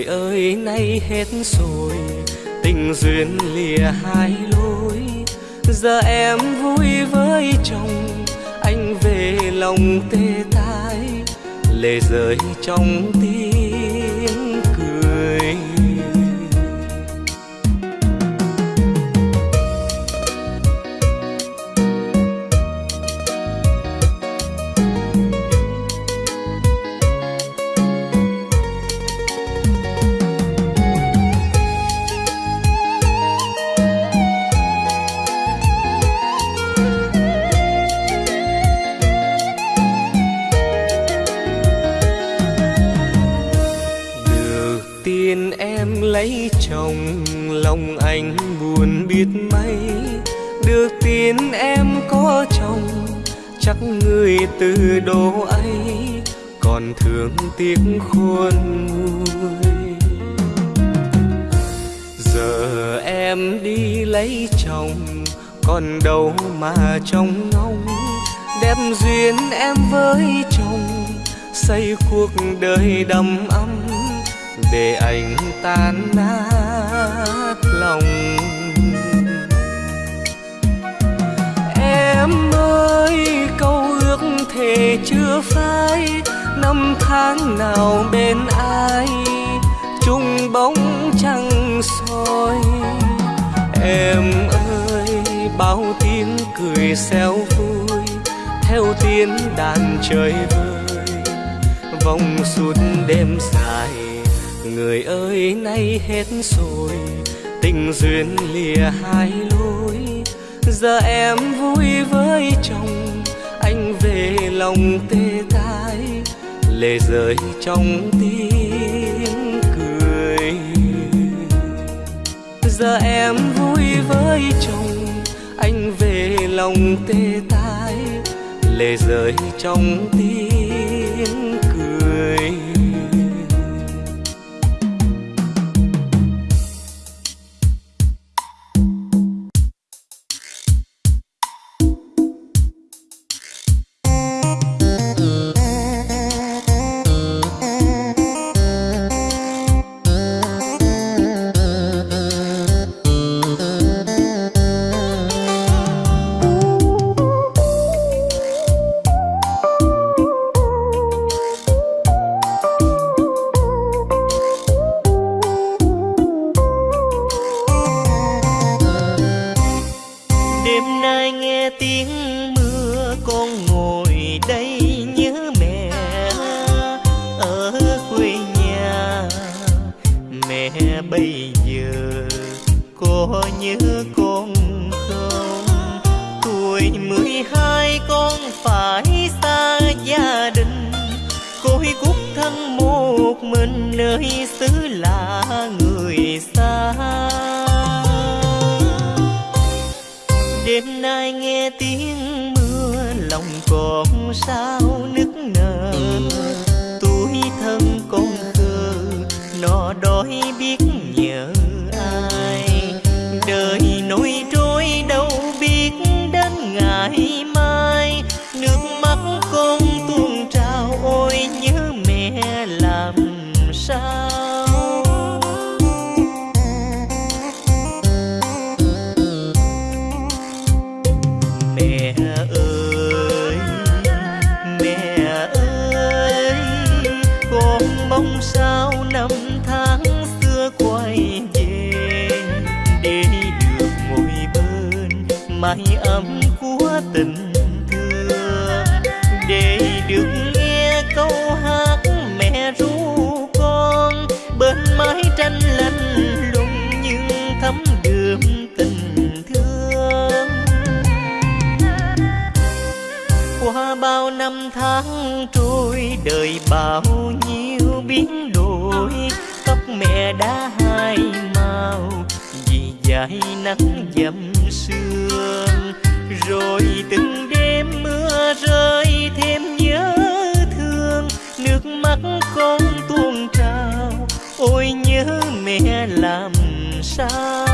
Người ơi, nay hết rồi, tình duyên lìa hai lối giờ em vui với chồng, anh về lòng tê tái lệ rơi trong tim. Biết mấy được tin em có chồng, chắc người từ đồ ấy còn thương tiếc khôn nguôi. Giờ em đi lấy chồng, còn đâu mà trông ngóng đẹp duyên em với chồng, xây cuộc đời đầm ấm, để anh tan nát lòng. Em ơi câu ước thề chưa phai. Năm tháng nào bên ai, chung bóng trăng soi. Em ơi, bao tiếng cười xéo vui, theo tiếng đàn trời vơi. Vòng suốt đêm dài, người ơi, nay hết rồi. Tình duyên lìa hai lối giờ em vui với chồng, anh về lòng tê tái lệ rơi trong tiếng cười. Giờ em vui với chồng, anh về lòng tê tái lệ rơi trong tiếng cười. bao nhiêu biến đổi, tóc mẹ đã hai màu, vì dài nắng dầm sương. Rồi từng đêm mưa rơi thêm nhớ thương, nước mắt con tuôn trào, ôi nhớ mẹ làm sao?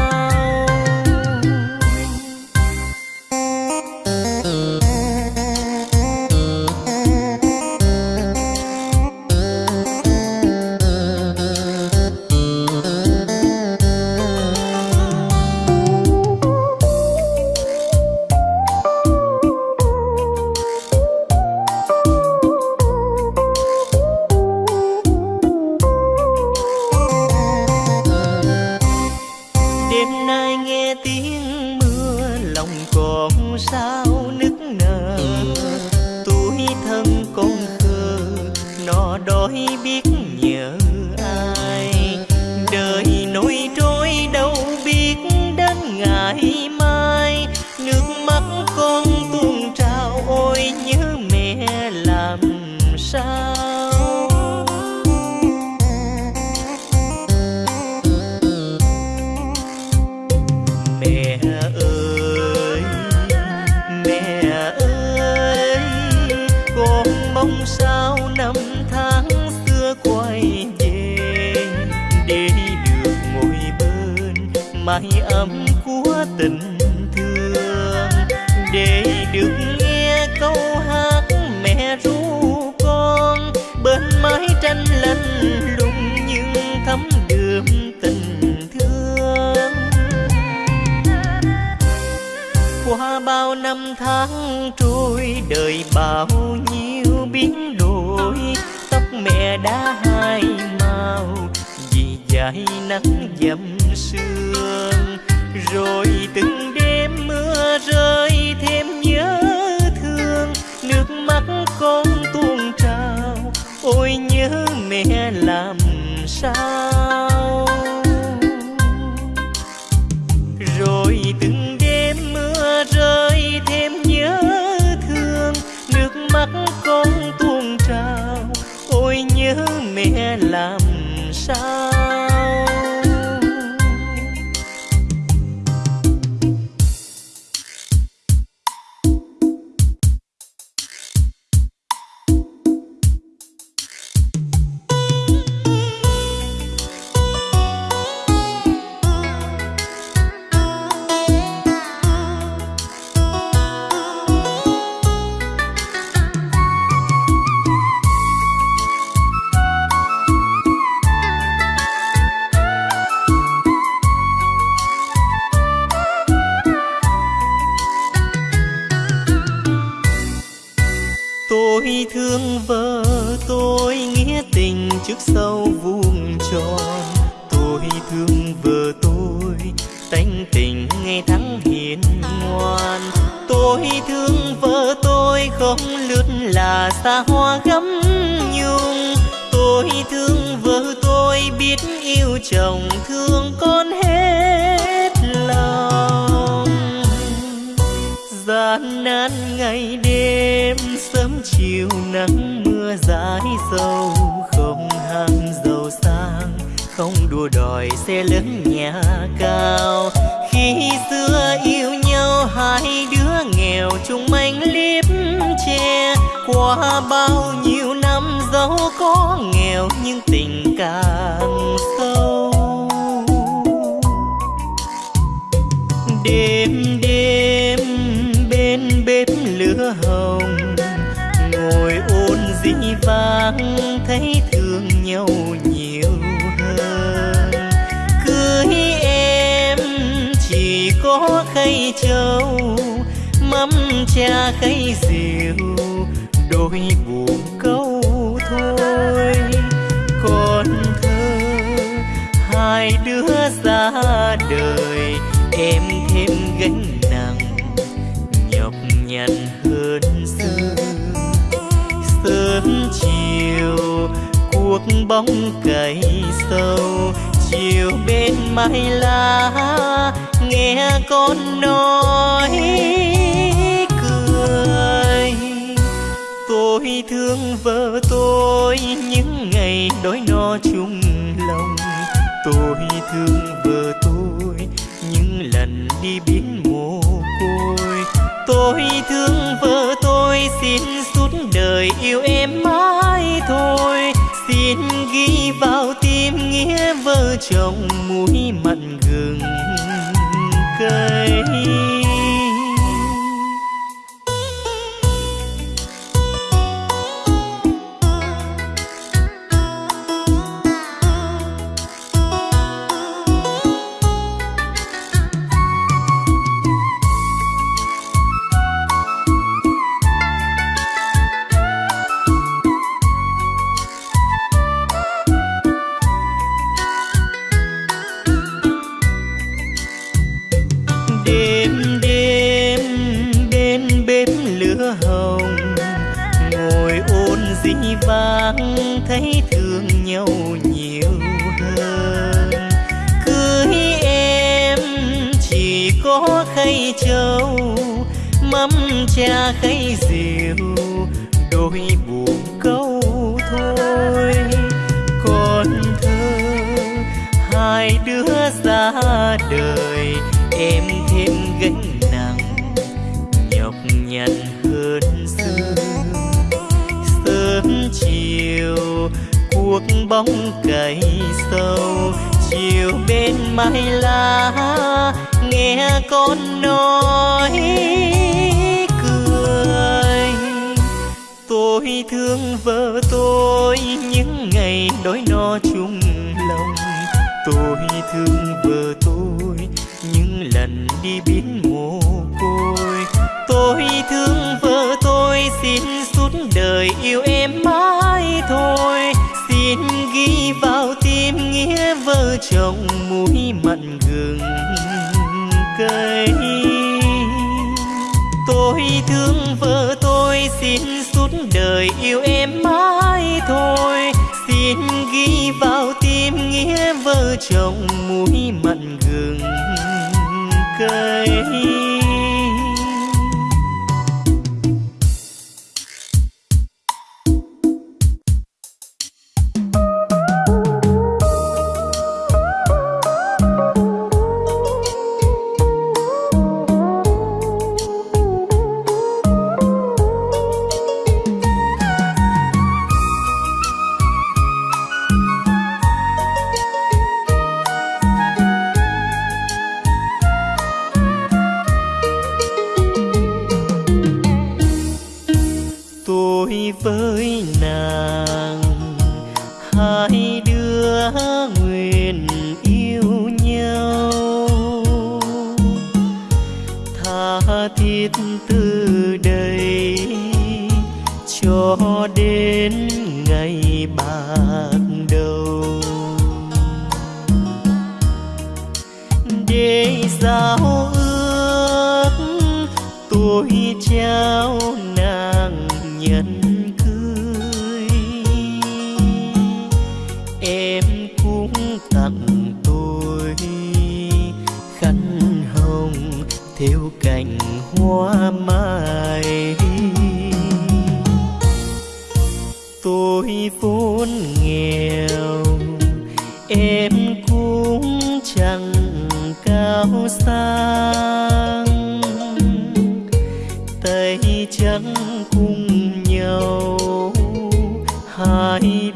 sẽ lớn cây trâu, mắm cha khay rượu, đôi buồn câu thôi. Con thơ, hai đứa ra đời, em thêm gánh nặng, nhọc nhằn hơn xưa. Sớm chiều cuộc bóng cày sâu, chiều bên mái lá nghe con nói cười. Tôi thương vợ tôi, những ngày đói no chung lòng. Tôi thương vợ tôi, những lần đi biến mồ côi. Tôi thương vợ tôi, xin suốt đời yêu em mãi thôi. Xin ghi vào tim nghĩa vợ chồng mũi mặn gừng cây cha khay rượu đôi buồn câu thôi. Còn thơ, hai đứa ra đời, em thêm gánh nặng, nhọc nhằn hơn xưa. Sớm chiều, cuộc bóng cày sâu, chiều bên mái lá, nghe con nói. Thương vợ tôi, những ngày đói no chung lòng. Tôi thương vợ tôi, những lần đi biến mồ côi. Tôi thương vợ tôi, xin suốt đời yêu em mãi thôi. Xin ghi vào tim nghĩa vợ chồng mũi mặn gừng cây tôi thương vợ tôi, xin suốt đời yêu em mãi thôi. Xin ghi vào tim nghĩa vợ chồng mũi mặn gừng cây giao ước, tôi trao nàng nhận cưới. Em cũng tặng tôi khăn hồng theo cành hoa mai. Tôi vốn nghèo, em sang tay trắng cùng nhau hai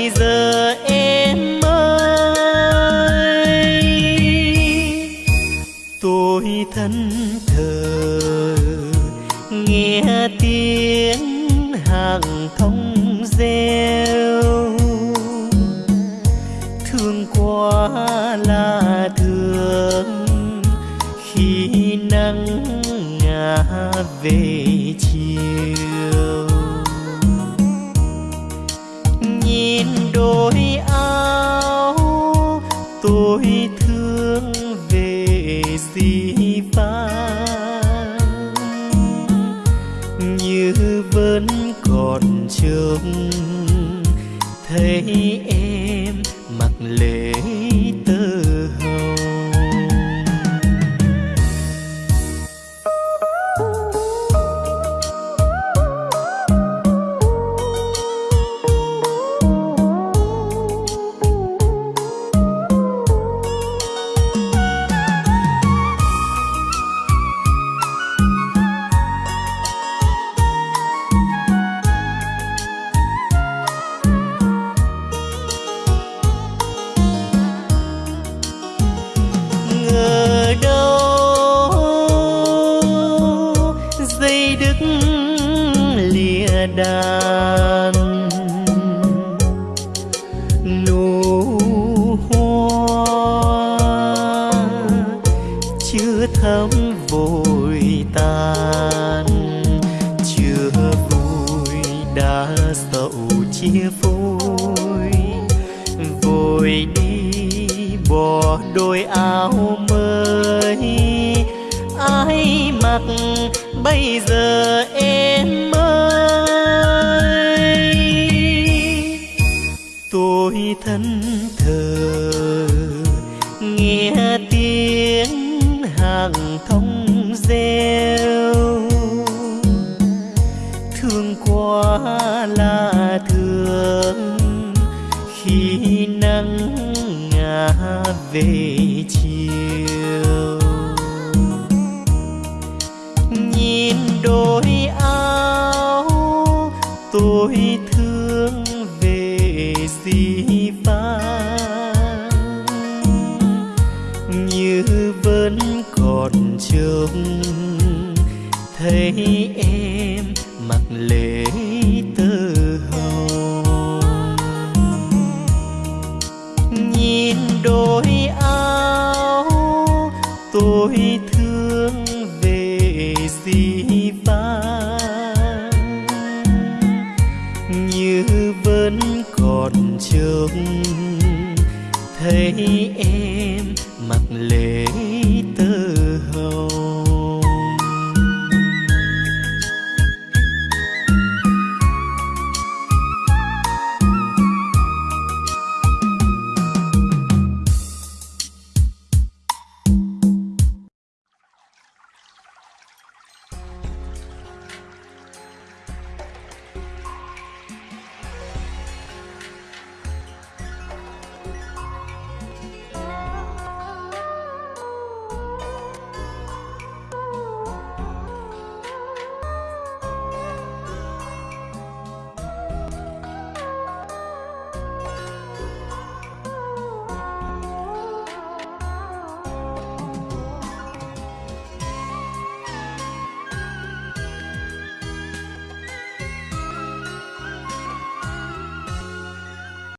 bây giờ em ơi. Tôi thân thờ, nghe tiếng hàng thông reo. Thương quá là thương, khi nắng ngả về chiều. bước